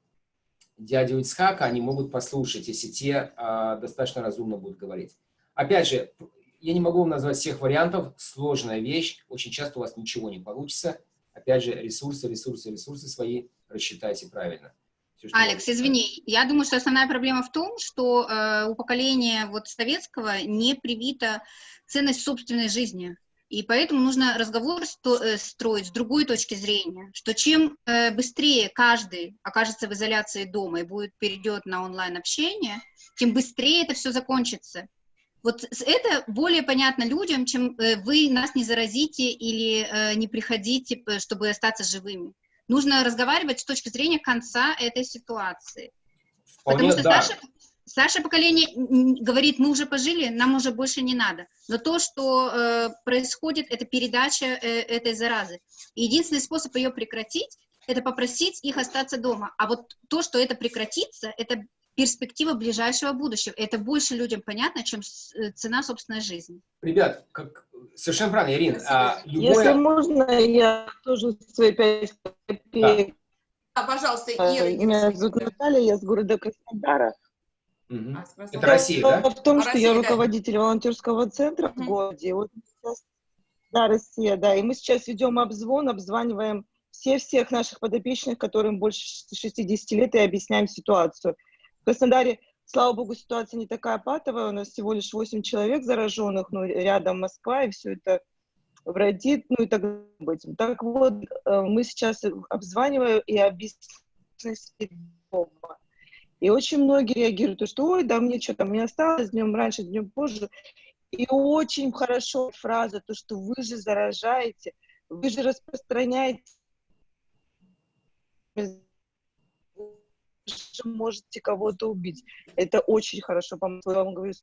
дядю Ицхака они могут послушать, если те а, достаточно разумно будут говорить. Опять же, я не могу вам назвать всех вариантов, сложная вещь, очень часто у вас ничего не получится. Опять же, ресурсы, ресурсы, ресурсы свои рассчитайте правильно. Все, Алекс, извини, я думаю, что основная проблема в том, что э, у поколения вот советского не привита ценность собственной жизни. И поэтому нужно разговор э, строить с другой точки зрения, что чем э, быстрее каждый окажется в изоляции дома и будет перейдет на онлайн-общение, тем быстрее это все закончится. Вот это более понятно людям, чем э, вы нас не заразите или э, не приходите, чтобы остаться живыми нужно разговаривать с точки зрения конца этой ситуации. Вполне, Потому что да. старшее, старшее поколение говорит, мы уже пожили, нам уже больше не надо. Но то, что э, происходит, это передача э, этой заразы. И единственный способ ее прекратить, это попросить их остаться дома. А вот то, что это прекратится, это перспектива ближайшего будущего. Это больше людям понятно, чем э, цена собственной жизни. Ребят, как совершенно правильно, Ирина. А, любое... Если можно, я тоже свои пять копеек. Да. А, пожалуйста, Ира. Меня зовут Наталья, я с города Краснодара. Угу. Это Россия, да? В том, что Россия, я руководитель да. волонтерского центра угу. в городе. Вот сейчас, да, Россия, да. И мы сейчас ведем обзвон, обзваниваем все-всех наших подопечных, которым больше 60 лет, и объясняем ситуацию. Краснодаре Слава богу, ситуация не такая патовая, у нас всего лишь 8 человек зараженных, ну, рядом Москва, и все это вредит, ну и так быть. Так вот, э, мы сейчас обзваниваем и объясняем. И очень многие реагируют, что ой, да мне что-то, мне осталось днем раньше, днем позже. И очень хорошо фраза, то, что вы же заражаете, вы же распространяете можете кого-то убить. Это очень хорошо, по-моему, я говорю.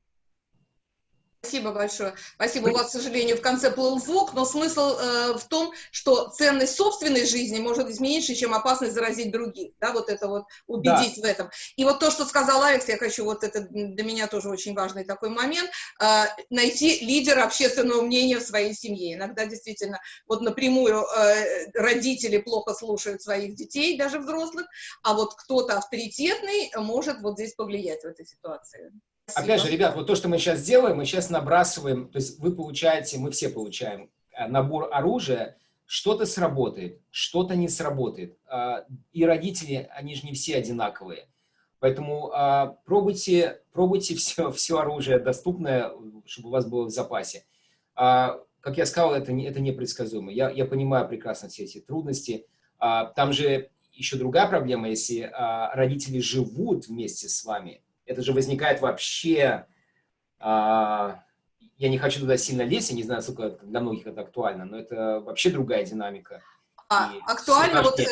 Спасибо большое. Спасибо. У вас, к сожалению, в конце плыл звук, но смысл э, в том, что ценность собственной жизни может быть меньше, чем опасность заразить других. Да, вот это вот убедить да. в этом. И вот то, что сказал Алекс, я хочу, вот это для меня тоже очень важный такой момент, э, найти лидера общественного мнения в своей семье. Иногда действительно вот напрямую э, родители плохо слушают своих детей, даже взрослых, а вот кто-то авторитетный может вот здесь повлиять в этой ситуации. Опять же, ребят, вот то, что мы сейчас делаем, мы сейчас набрасываем, то есть вы получаете, мы все получаем э, набор оружия, что-то сработает, что-то не сработает. А, и родители, они же не все одинаковые. Поэтому а, пробуйте, пробуйте все, все оружие доступное, чтобы у вас было в запасе. А, как я сказал, это, не, это непредсказуемо. Я, я понимаю прекрасно все эти трудности. Там же еще другая проблема, если родители живут вместе с вами, это же возникает вообще... А, я не хочу туда сильно лезть, я не знаю, сколько для многих это актуально, но это вообще другая динамика. А, актуально, вот э,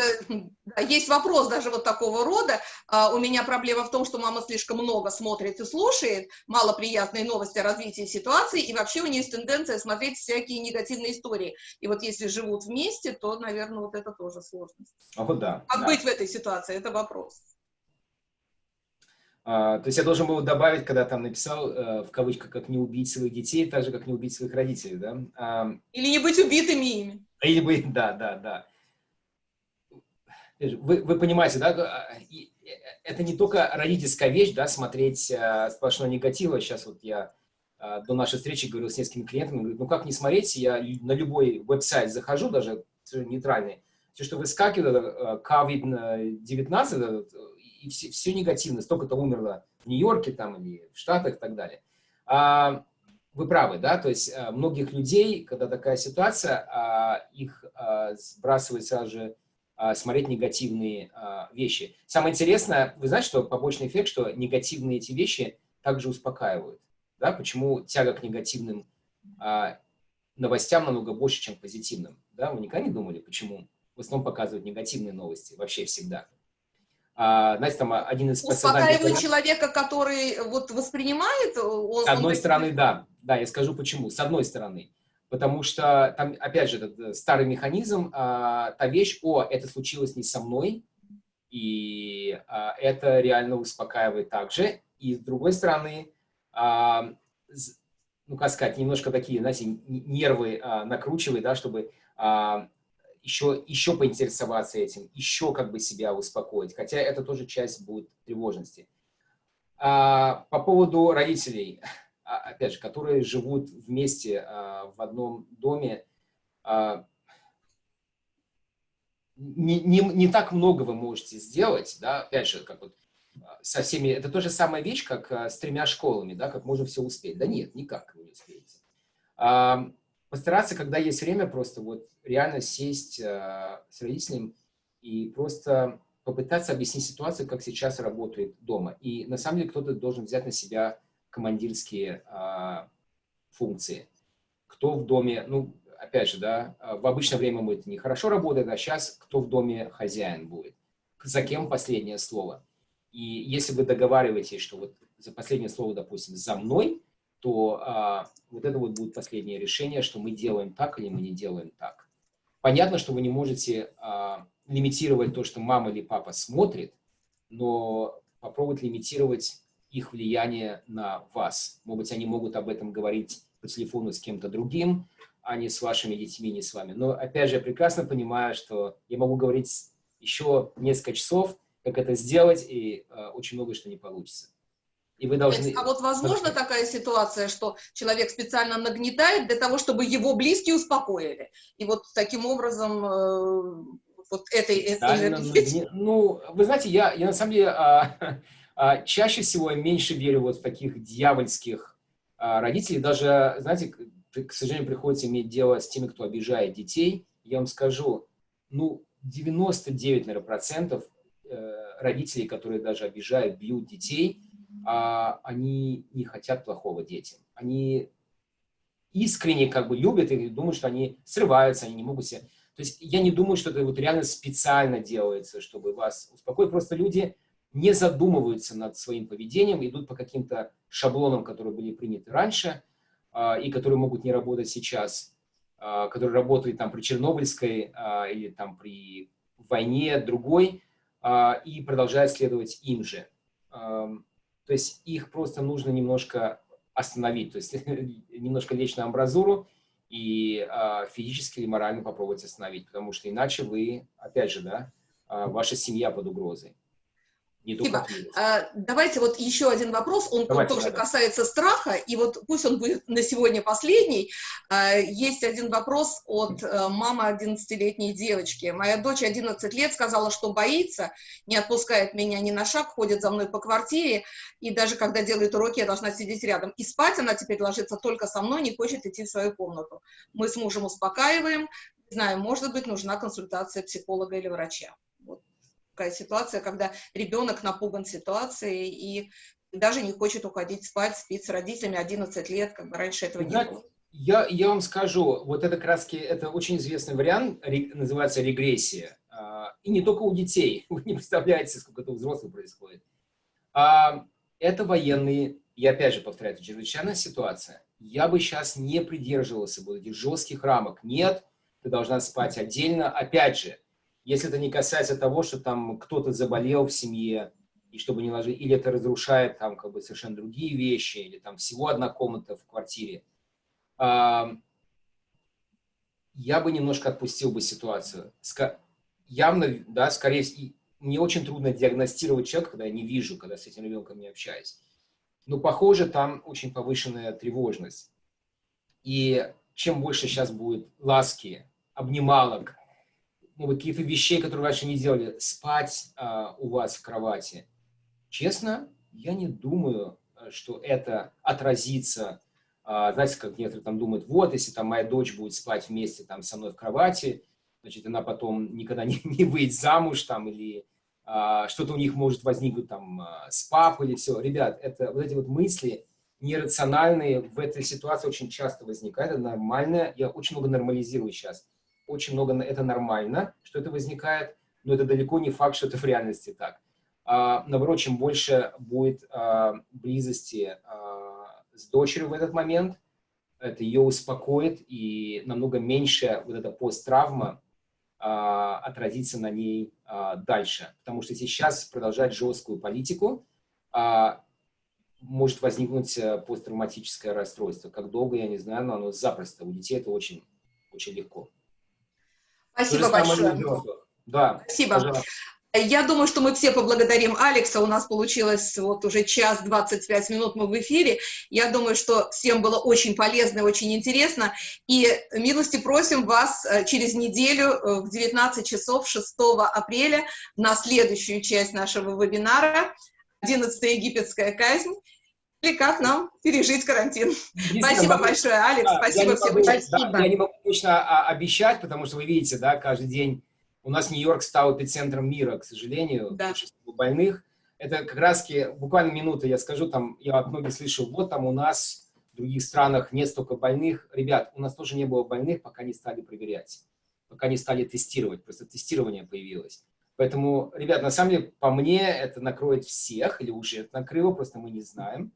есть вопрос даже вот такого рода. А, у меня проблема в том, что мама слишком много смотрит и слушает, мало приятные новости о развитии ситуации, и вообще у нее есть тенденция смотреть всякие негативные истории. И вот если живут вместе, то, наверное, вот это тоже сложность. О, да. Как да. быть в этой ситуации, это вопрос. А, то есть я должен был добавить, когда там написал, э, в кавычках, как не убить своих детей, так же, как не убить своих родителей, да? А, Или не быть убитыми ими. Или быть, да, да, да. Вы, вы понимаете, да, а, это не только родительская вещь, да, смотреть сплошной негатив. Сейчас вот я до нашей встречи говорил с несколькими клиентами, говорю, ну как не смотреть, я на любой веб-сайт захожу, даже нейтральный, все, что выскакивает, COVID-19, и все, все негативно, столько-то умерло в Нью-Йорке там или в Штатах и так далее. А, вы правы, да, то есть а, многих людей, когда такая ситуация, а, их а, сбрасывает сразу же а, смотреть негативные а, вещи. Самое интересное, вы знаете, что побочный эффект, что негативные эти вещи также успокаивают, да, почему тяга к негативным а, новостям намного больше, чем к позитивным, да, вы никогда не думали, почему в основном показывают негативные новости вообще всегда? А, знаете, там один из Успокаивает человека, который вот воспринимает? Он, С одной он... стороны, да. Да, я скажу почему. С одной стороны. Потому что там, опять же, этот э, старый механизм, а, та вещь, о, это случилось не со мной, и а, это реально успокаивает также. И с другой стороны, а, ну, как сказать, немножко такие, знаете, нервы а, накручивает, да, чтобы а, еще, еще поинтересоваться этим, еще как бы себя успокоить, хотя это тоже часть будет тревожности. А, по поводу родителей, а, опять же, которые живут вместе а, в одном доме, а, не, не, не так много вы можете сделать, да, опять же, как вот а, со всеми, это то же самая вещь, как а, с тремя школами, да, как можно все успеть. Да нет, никак вы не успеете. А, постараться, когда есть время, просто вот реально сесть э, с родителем и просто попытаться объяснить ситуацию, как сейчас работает дома. И на самом деле кто-то должен взять на себя командирские э, функции. Кто в доме, ну, опять же, да, в обычное время мы это нехорошо работает, а сейчас кто в доме хозяин будет, за кем последнее слово. И если вы договариваетесь, что вот за последнее слово, допустим, за мной, то а, вот это вот будет последнее решение, что мы делаем так или мы не делаем так. Понятно, что вы не можете а, лимитировать то, что мама или папа смотрит, но попробовать лимитировать их влияние на вас. Может быть, они могут об этом говорить по телефону с кем-то другим, а не с вашими детьми, не с вами. Но, опять же, я прекрасно понимаю, что я могу говорить еще несколько часов, как это сделать, и э, очень много что не получится. И вы должны... А вот возможно такая ситуация, что человек специально нагнетает для того, чтобы его близкие успокоили. И вот таким образом э, вот этой... этой... Ну, вы знаете, я, я на самом деле а, а, чаще всего меньше верю вот в таких дьявольских а, родителей. Даже, знаете, к сожалению, приходится иметь дело с теми, кто обижает детей. Я вам скажу, ну, 99, наверное, процентов э, родителей, которые даже обижают, бьют детей – а, они не хотят плохого детям. Они искренне как бы любят и думают, что они срываются, они не могут себе... То есть я не думаю, что это вот реально специально делается, чтобы вас успокоить. Просто люди не задумываются над своим поведением, идут по каким-то шаблонам, которые были приняты раньше. а, и которые могут не работать сейчас, а, которые работали там при Чернобыльской а, или там при войне другой, и продолжают следовать им же. То есть их просто нужно немножко остановить, то есть немножко лечь на амбразуру и а, физически или морально попробовать остановить, потому что иначе вы, опять же, да, а, ваша семья под угрозой. Не только. А, Давайте вот еще один вопрос, он Давайте, тоже да. касается страха, и вот пусть он будет на сегодня последний. А, Есть один вопрос от э, мамы 11-летней девочки. Моя дочь 11 лет сказала, что боится, не отпускает меня ни на шаг, ходит за мной по квартире, и даже когда делает уроки, я должна сидеть рядом. И спать она теперь ложится только со мной, не хочет идти в свою комнату. Мы с мужем успокаиваем, не знаю, может быть, нужна консультация психолога или врача. Такая ситуация, когда ребенок напуган ситуацией и даже не хочет уходить спать, спит с родителями 11 лет, как бы раньше этого не было. Я, я вам скажу, вот это краски, это очень известный вариант, ре- называется регрессия. А, И не только у детей, вы не представляете, сколько это у взрослых происходит. А, Это военные, и опять же повторяю, это чрезвычайная ситуация. Я бы сейчас не придерживался бы этих жестких рамок. Нет, ты должна спать отдельно. Опять же, если это не касается того, что там кто-то заболел в семье, и чтобы не ложить, или это разрушает там как бы совершенно другие вещи, или там всего одна комната в квартире, а, я бы немножко отпустил бы ситуацию. Ска- явно, да, скорее всего, мне очень трудно диагностировать человека, когда я не вижу, когда с этим ребенком не общаюсь. Но, похоже, там очень повышенная тревожность. И чем больше сейчас будет ласки, обнималок, ну, вот каких-то вещей, которые раньше не делали, спать а, у вас в кровати, честно, я не думаю, э, что это отразится а, знаете, как некоторые там думают, вот, если там моя дочь будет спать вместе там со мной в кровати, значит, она потом никогда не, не выйдет замуж там, или а, что-то у них может возникнуть там а, с папой или все. Ребят, это вот эти вот мысли нерациональные в этой ситуации очень часто возникают, это нормально, я очень много нормализирую сейчас, очень много, это нормально, что это возникает, но это далеко не факт, что это в реальности так. А, наоборот, чем больше будет а, близости а, с дочерью в этот момент, это ее успокоит, и намного меньше вот эта посттравма а, отразится на ней а, дальше. Потому что сейчас продолжать жесткую политику а, может возникнуть э, посттравматическое расстройство. Как долго, я не знаю, но оно запросто. У детей это очень, очень легко. Спасибо большое. Да, Спасибо. пожалуйста. Я думаю, что мы все поблагодарим Алекса. У нас получилось вот уже час 25 минут мы в эфире. Я думаю, что всем было очень полезно и очень интересно. И милости просим вас э, через неделю э, в 19 часов 6 апреля на следующую часть нашего вебинара «11 египетская казнь» «Как нам пережить карантин». Спасибо могу- большое, Алекс. Да, Спасибо я всем могу- да, участникам. я не могу точно а, обещать, потому что вы видите, да, каждый день у нас Нью-Йорк стал эпицентром мира, к сожалению, Да. больных. Это как раз буквально минута, я скажу, там, я от многих слышал, вот там у нас в других странах нет столько больных. Ребят, у нас тоже не было больных, пока не стали проверять, пока не стали тестировать, просто тестирование появилось. Поэтому, ребят, на самом деле, по мне, это накроет всех, или уже это накрыло, просто мы не знаем.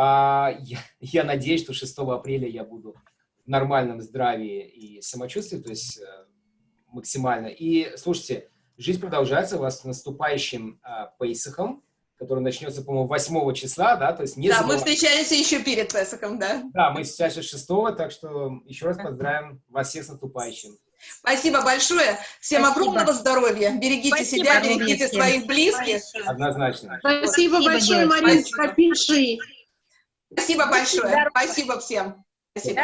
А, я, я надеюсь, что 6 апреля я буду в нормальном здравии и самочувствии, то есть э, максимально. И, слушайте, жизнь продолжается у вас с наступающим а, Пейсахом, который начнется, по-моему, 8 числа, да, то есть не Да, мы забывайте. встречаемся еще перед Песоком, да. Да, мы сейчас 6 так что еще раз поздравим вас всех с наступающим. Спасибо большое. Всем Спасибо. огромного здоровья. Берегите Спасибо себя, берегите всем. своих близких. Однозначно. Спасибо Спасибо, большое. Мариночка, пиши. Спасибо большое. Спасибо всем. Спасибо.